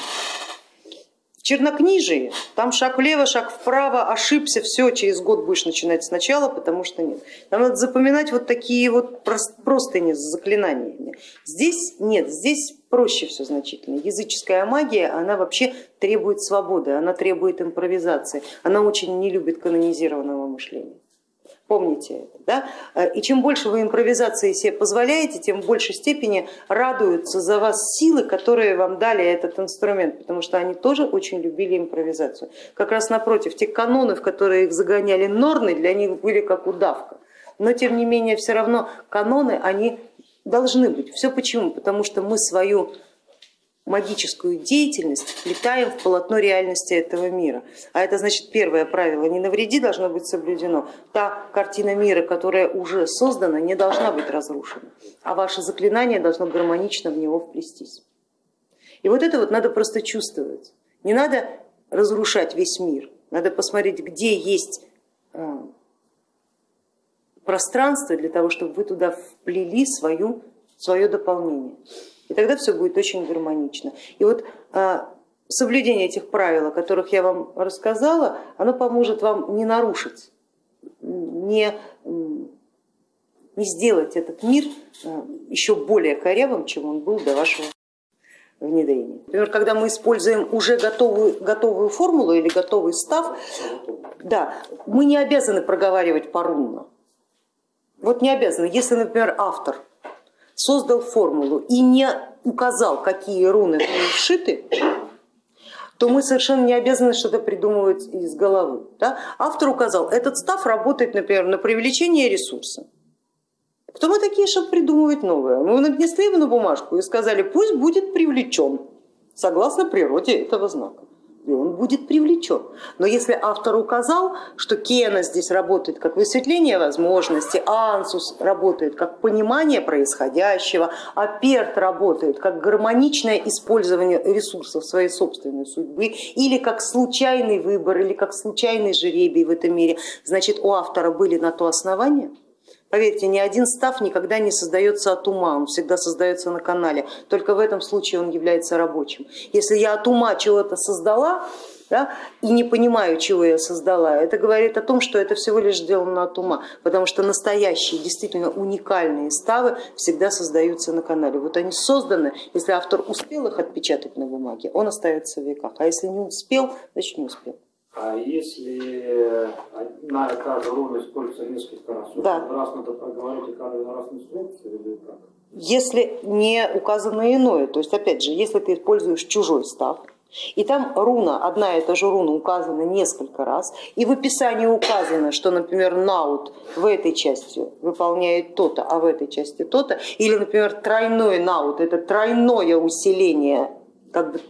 В чернокнижии там шаг влево, шаг вправо, ошибся, все, через год будешь начинать сначала, потому что нет. Там надо запоминать вот такие вот прос- простыни с заклинаниями. Здесь нет, здесь проще все значительно. Языческая магия, она вообще требует свободы, она требует импровизации, она очень не любит канонизированного мышления. Помните это. Да? И чем больше вы импровизации себе позволяете, тем в большей степени радуются за вас силы, которые вам дали этот инструмент, потому что они тоже очень любили импровизацию. Как раз напротив, те каноны, в которые их загоняли норны, для них были как удавка. Но тем не менее, все равно каноны, они должны быть. Все почему? Потому что мы свою магическую деятельность вплетаем в полотно реальности этого мира. А это значит первое правило, не навреди должно быть соблюдено. Та картина мира, которая уже создана, не должна быть разрушена, а ваше заклинание должно гармонично в него вплестись. И вот это вот надо просто чувствовать. Не надо разрушать весь мир, надо посмотреть, где есть пространство для того, чтобы вы туда вплели свою, свое дополнение. И тогда все будет очень гармонично. И вот а, соблюдение этих правил, о которых я вам рассказала, оно поможет вам не нарушить, не, не сделать этот мир а, еще более корявым, чем он был до вашего внедрения. Например, когда мы используем уже готовую, готовую формулу или готовый став, да, мы не обязаны проговаривать порунно. Вот не обязаны. Если, например, автор создал формулу и не указал, какие руны вшиты, то мы совершенно не обязаны что-то придумывать из головы. Да? Автор указал, этот став работает, например, на привлечение ресурса. Кто мы такие, чтобы придумывать новое? Мы нанесли его на бумажку и сказали, пусть будет привлечен, согласно природе этого знака. И он будет привлечен. Но если автор указал, что Кена здесь работает как высветление возможностей, Ансус работает как понимание происходящего, а Перт работает как гармоничное использование ресурсов своей собственной судьбы, или как случайный выбор, или как случайный жеребий в этом мире, значит у автора были на то основания, Поверьте, ни один став никогда не создается от ума, он всегда создается на канале, только в этом случае он является рабочим. Если я от ума чего-то создала да, и не понимаю, чего я создала, это говорит о том, что это всего лишь сделано от ума, потому что настоящие, действительно уникальные ставы всегда создаются на канале. Вот они созданы, если автор успел их отпечатать на бумаге, он остается в веках, а если не успел, значит не успел. А если на каждую руну используется несколько раз, да. раз надо проговорить каждый раз инструкцию или как? Если не указано иное, то есть опять же, если ты используешь чужой став, и там руна, одна и та же руна указана несколько раз, и в описании указано, что, например, наут в этой части выполняет то-то, а в этой части то-то, или, например, тройной наут, это тройное усиление как бы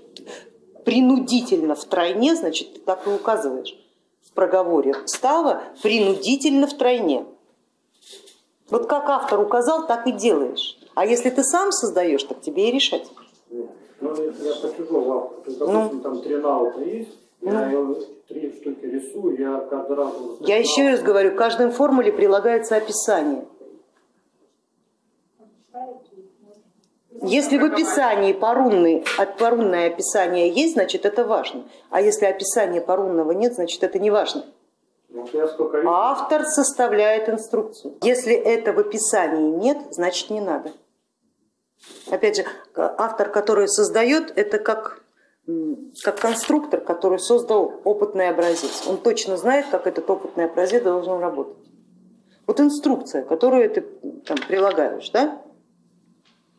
принудительно в тройне, значит ты так и указываешь в проговоре става принудительно в тройне. Вот как автор указал, так и делаешь. А если ты сам создаешь, так тебе и решать. Ну, я по чужому автору, то есть, допустим, ну, там три наута есть, я ну, три штуки рисую, я каждый раз... Я еще раз говорю, к каждой формуле прилагается описание. Если в описании порунный, порунное описание есть, значит это важно. А если описания порунного нет, значит это не важно. Ну, Автор составляет инструкцию. Если это в описании нет, значит не надо. Опять же, автор, который создает, это как, как конструктор, который создал опытный образец. Он точно знает, как этот опытный образец должен работать. Вот инструкция, которую ты там, прилагаешь, да?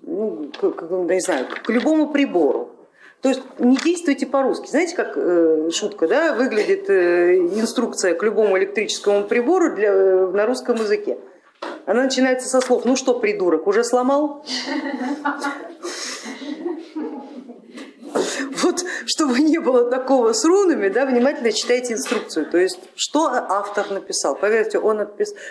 Ну, к, не знаю, к любому прибору. То есть не действуйте по-русски. Знаете, как э, шутка да, выглядит э, инструкция к любому электрическому прибору для, э, на русском языке? Она начинается со слов, ну что, придурок, уже сломал? Вот, чтобы не было такого с рунами, да, внимательно читайте инструкцию, то есть что автор написал. Поверьте, он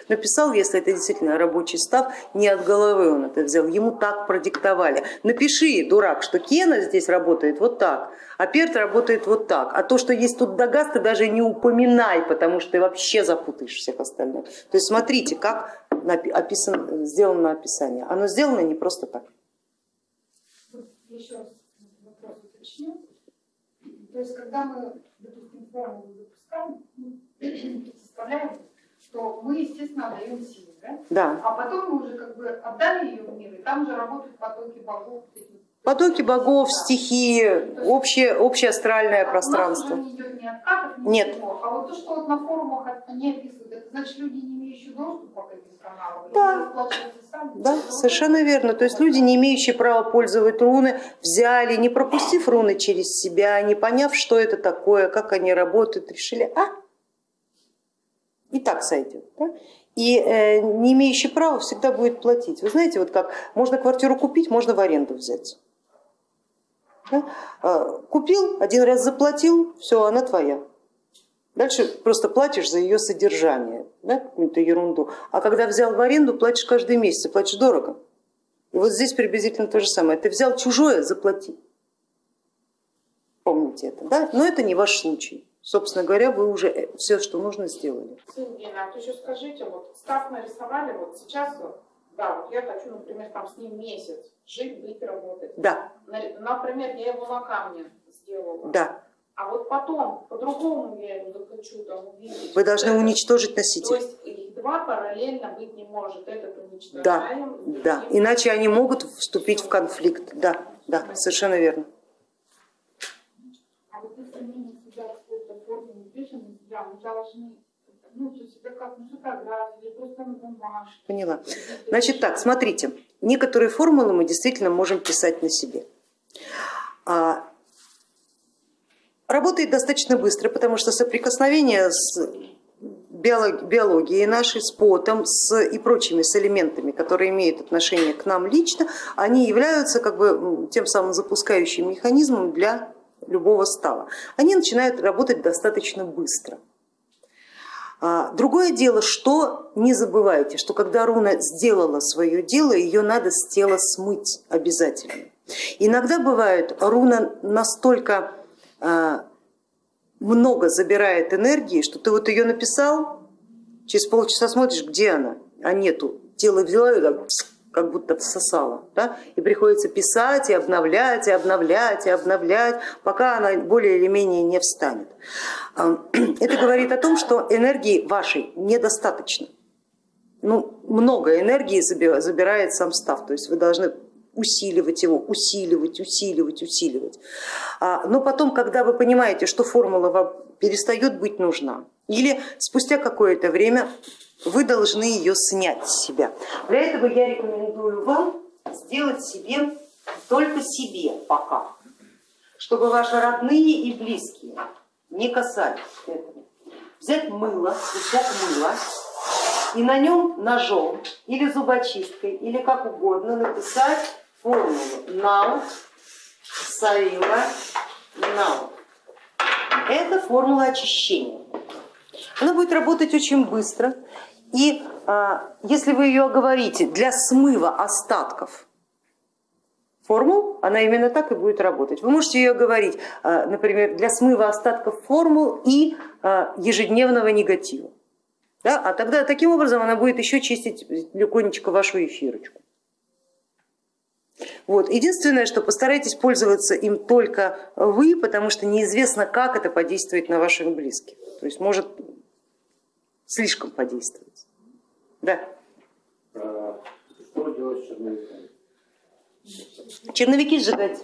написал, если это действительно рабочий став, не от головы он это взял, ему так продиктовали. Напиши, дурак, что Кена здесь работает вот так, а Перт работает вот так, а то, что есть тут Дагас, ты даже не упоминай, потому что ты вообще запутаешь всех остальных. То есть смотрите, как описан, сделано описание. Оно сделано не просто так. Еще раз. То есть, когда мы, допустим, формулу запускаем, составляем, то мы, естественно, отдаем силу, да? Да. А потом мы уже как бы отдали ее в мир, и там уже работают потоки богов. Потоки богов, стихии, общее, общее астральное а пространство. У нас уже не идет ни откатов, ни Нет. Ничего. А вот то, что вот на форумах они описывают, это значит люди, не имеющие доступа к этим каналам, да. Да, совершенно верно. То есть люди, не имеющие права пользовать руны, взяли, не пропустив руны через себя, не поняв, что это такое, как они работают, решили, а, и так сойдет. Да? И э, не имеющий права всегда будет платить. Вы знаете, вот как можно квартиру купить, можно в аренду взять. Да? А, купил, один раз заплатил, все, она твоя. Дальше просто платишь за ее содержание, да, какую-то ерунду. А когда взял в аренду, платишь каждый месяц, платишь дорого. И вот здесь приблизительно то же самое. Ты взял чужое, заплати. Помните это, да? Но это не ваш случай. Собственно говоря, вы уже все, что нужно, сделали. Евгения, а то еще скажите, вот став нарисовали, вот сейчас, вот, да, вот я хочу, например, там с ним месяц жить, быть, работать. Да, На- Например, я его на камне сделала. да. А вот потом, по-другому я его захочу там увидеть. Вы должны Это- уничтожить То носитель. есть их два параллельно быть не может. Этот Да, уничтожаем. да. другим- Иначе они могут вступить в конфликт. Да, да, совершенно верно. А вот если мы на себя в какой-то форме не мы должны, ну, как бумажке. Поняла. Значит так, смотрите, некоторые формулы мы действительно можем писать на себе. А, Работает достаточно быстро, потому что соприкосновение с биолог- биологией нашей, с потом с, и прочими с элементами, которые имеют отношение к нам лично, они являются как бы тем самым запускающим механизмом для любого става. Они начинают работать достаточно быстро. А, Другое дело, что не забывайте, что когда руна сделала свое дело, ее надо с тела смыть обязательно. Иногда бывает, руна настолько а, много забирает энергии, что ты вот ее написал, через полчаса смотришь, где она, а нету. Тело взяло и так, как будто всосало. Да? И приходится писать, и обновлять, и обновлять, и обновлять, пока она более или менее не встанет. Это говорит о том, что энергии вашей недостаточно. Ну, много энергии заби- забирает сам став, то есть вы должны усиливать его, усиливать, усиливать, усиливать. А, Но потом, когда вы понимаете, что формула вам перестает быть нужна, или спустя какое-то время вы должны ее снять с себя. Для этого я рекомендую вам сделать себе только себе пока, чтобы ваши родные и близкие не касались этого. Взять мыло, кусок мыла и на нем ножом или зубочисткой, или как угодно написать формулу наут, саила, наут. Это формула очищения. Она будет работать очень быстро. И а, если вы ее оговорите для смыва остатков формул, она именно так и будет работать. Вы можете ее говорить, а, например, для смыва остатков формул и а, ежедневного негатива. Да? А тогда таким образом она будет еще чистить легонечко вашу эфирочку. Вот. Единственное, что постарайтесь пользоваться им только вы, потому что неизвестно, как это подействует на ваших близких. То есть может слишком подействовать. Да. Что делать с черновиками? Черновики сжигать.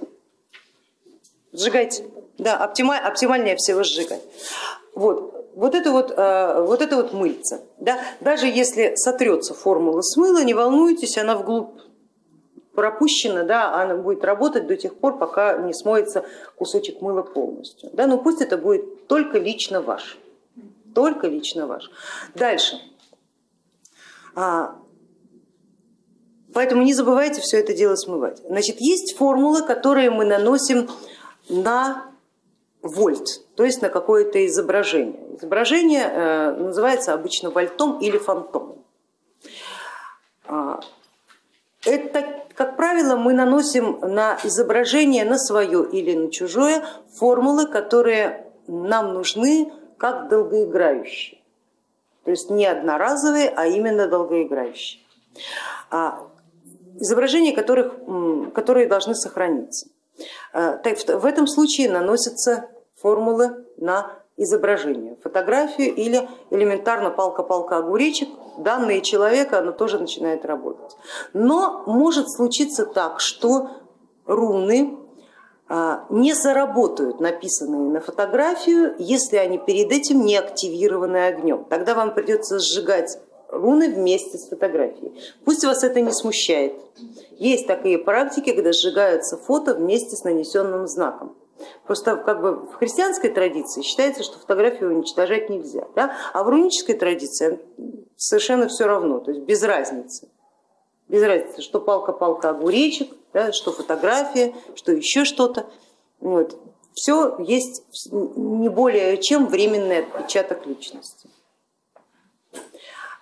Сжигайте. Да, оптималь, оптимальнее всего сжигать. Вот, вот это вот, э, вот это вот мыльце. Да? Даже если сотрется формула с мыла, не волнуйтесь, она вглубь пропущена, да, она будет работать до тех пор, пока не смоется кусочек мыла полностью. Да? Но пусть это будет только лично ваш. Только лично ваш. Дальше. А, Поэтому не забывайте все это дело смывать. Значит, есть формулы, которые мы наносим на вольт, то есть на какое-то изображение. Изображение э, называется обычно вольтом или фантомом. А, Это, как правило, мы наносим на изображение, на свое или на чужое, формулы, которые нам нужны как долгоиграющие. То есть не одноразовые, а именно долгоиграющие. А изображения которых, которые должны сохраниться. В этом случае наносятся формулы на изображение, фотографию или элементарно палка-палка огуречек, данные человека, оно тоже начинает работать. Но может случиться так, что руны не заработают написанные на фотографию, если они перед этим не активированы огнем. Тогда вам придется сжигать руны вместе с фотографией. Пусть вас это не смущает. Есть такие практики, когда сжигаются фото вместе с нанесенным знаком. Просто как бы в христианской традиции считается, что фотографию уничтожать нельзя, да? а в рунической традиции совершенно все равно, то есть без разницы. Без разницы, что палка-палка огуречек, да, что фотография, что еще что-то. Вот. Все есть не более чем временный отпечаток личности.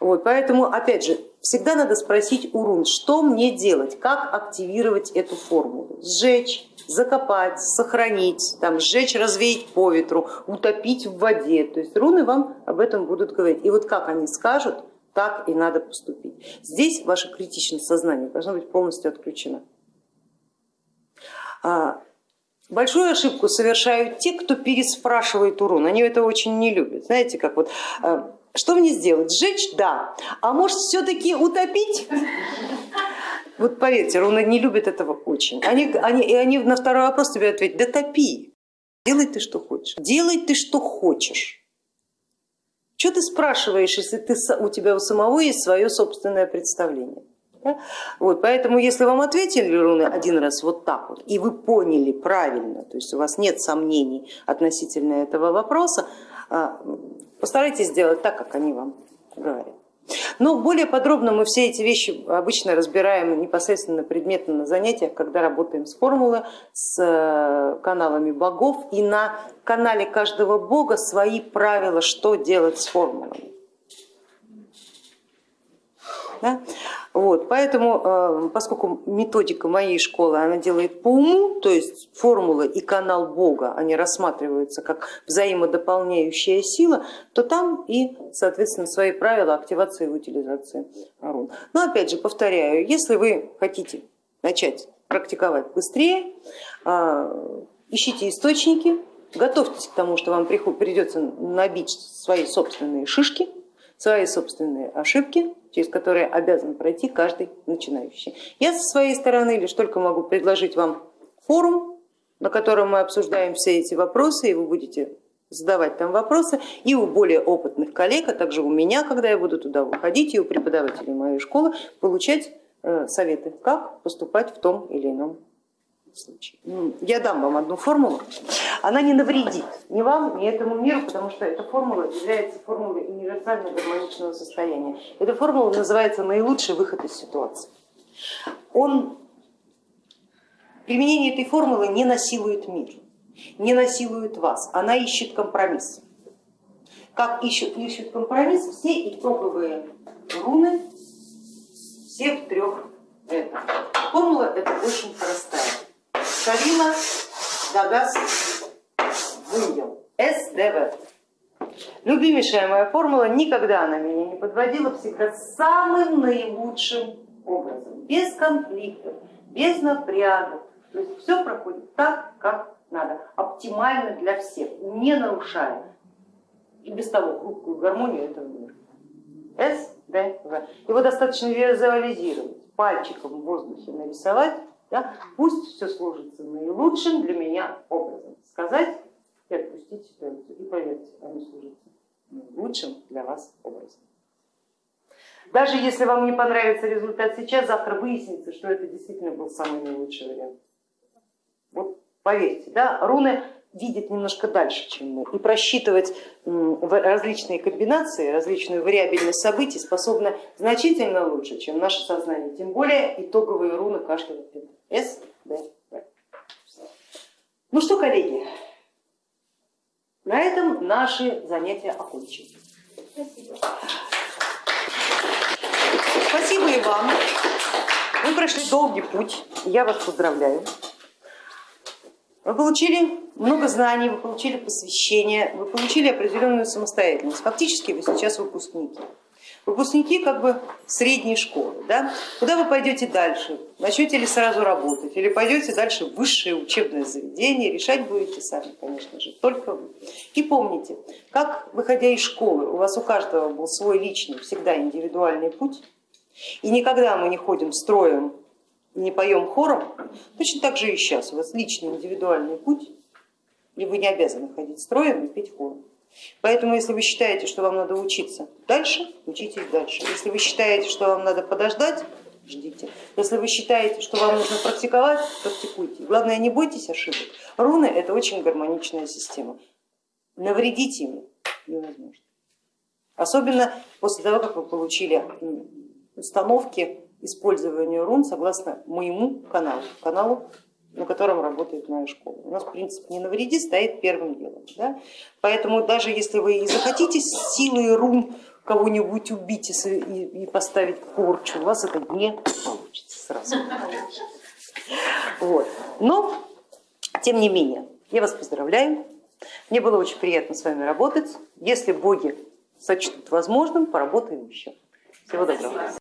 Вот, поэтому, опять же, всегда надо спросить у рун, что мне делать, как активировать эту формулу. Сжечь, закопать, сохранить, там, сжечь, развеять по ветру, утопить в воде. То есть руны вам об этом будут говорить. И вот как они скажут, так и надо поступить. Здесь ваше критичное сознание должно быть полностью отключено. А, большую ошибку совершают те, кто переспрашивает урон. Они это очень не любят. Знаете, как вот а, что мне сделать? Сжечь? Да. А может все-таки утопить? Вот поверьте, руны не любят этого очень. Они, они, и они на второй вопрос тебе ответят, да топи, делай ты что хочешь, делай ты что хочешь. Что ты спрашиваешь, если ты, у тебя у самого есть свое собственное представление? Да? Вот, поэтому если вам ответили руны один раз вот так вот, и вы поняли правильно, то есть у вас нет сомнений относительно этого вопроса, а, Постарайтесь сделать так, как они вам говорят. Но более подробно мы все эти вещи обычно разбираем непосредственно предметно на занятиях, когда работаем с формулой, с э, каналами богов и на канале каждого бога свои правила, что делать с формулами. Да? Вот, поэтому, э, поскольку методика моей школы, она делает по уму, то есть формула и канал Бога, они рассматриваются как взаимодополняющая сила, то там и, соответственно, свои правила активации и утилизации рун. Но опять же, повторяю, если вы хотите начать практиковать быстрее, э, ищите источники, готовьтесь к тому, что вам придется набить свои собственные шишки, свои собственные ошибки, через которые обязан пройти каждый начинающий. Я со своей стороны лишь только могу предложить вам форум, на котором мы обсуждаем все эти вопросы, и вы будете задавать там вопросы и у более опытных коллег, а также у меня, когда я буду туда выходить, и у преподавателей моей школы получать э, советы, как поступать в том или ином случае. Ну, я дам вам одну формулу, она не навредит ни вам, ни этому миру, потому что эта формула является формулой универсального гармоничного состояния. Эта формула называется наилучший выход из ситуации. Он, применение этой формулы не насилует мир, не насилует вас, она ищет компромисс. Как ищут, ищут компромисс все итоговые руны всех трех это. Формула это очень простая. Шарила Дагас Вундел, СДВ. Любимейшая моя формула, никогда она меня не подводила, всегда самым наилучшим образом, без конфликтов, без напрягов. То есть все проходит так, как надо, оптимально для всех, не нарушая и без того хрупкую гармонию этого мира. СДВ. Его достаточно визуализировать, пальчиком в воздухе нарисовать, да? Пусть все сложится наилучшим для меня образом. Сказать и отпустить ситуацию. И поверьте, они служатся лучшим для вас образом. Даже если вам не понравится результат сейчас, завтра выяснится, что это действительно был самый наилучший вариант. Вот поверьте, да, руны видят немножко дальше, чем мы, и просчитывать различные комбинации, различную вариабельность событий способны значительно лучше, чем наше сознание, тем более итоговые руны каждого С, Д, В. Ну что, коллеги, на этом наши занятия окончены. Спасибо. Спасибо и вам. Вы прошли долгий путь, я вас поздравляю. Вы получили много знаний, вы получили посвящение, вы получили определенную самостоятельность. Фактически вы сейчас выпускники. Выпускники как бы средней школы. Да? Куда вы пойдете дальше? Начнете ли сразу работать или пойдете дальше в высшее учебное заведение? Решать будете сами, конечно же, только вы. И помните, как выходя из школы, у вас у каждого был свой личный, всегда индивидуальный путь, и никогда мы не ходим строем не поем хором, точно так же и сейчас. У вас личный индивидуальный путь, и вы не обязаны ходить строем и петь хором. Поэтому, если вы считаете, что вам надо учиться дальше, учитесь дальше. Если вы считаете, что вам надо подождать, ждите. Если вы считаете, что вам нужно практиковать, практикуйте. Главное, не бойтесь ошибок. Руны это очень гармоничная система. Навредить ими невозможно. Особенно после того, как вы получили установки использованию рун согласно моему каналу, каналу, на котором работает моя школа. У нас принцип не навреди стоит первым делом. Да? Поэтому даже если вы и захотите силой рун кого-нибудь убить и, и- и поставить порчу, у вас это не получится сразу. Вот. Но, тем не менее, я вас поздравляю. Мне было очень приятно с вами работать. Если боги сочтут возможным, поработаем еще. Всего доброго.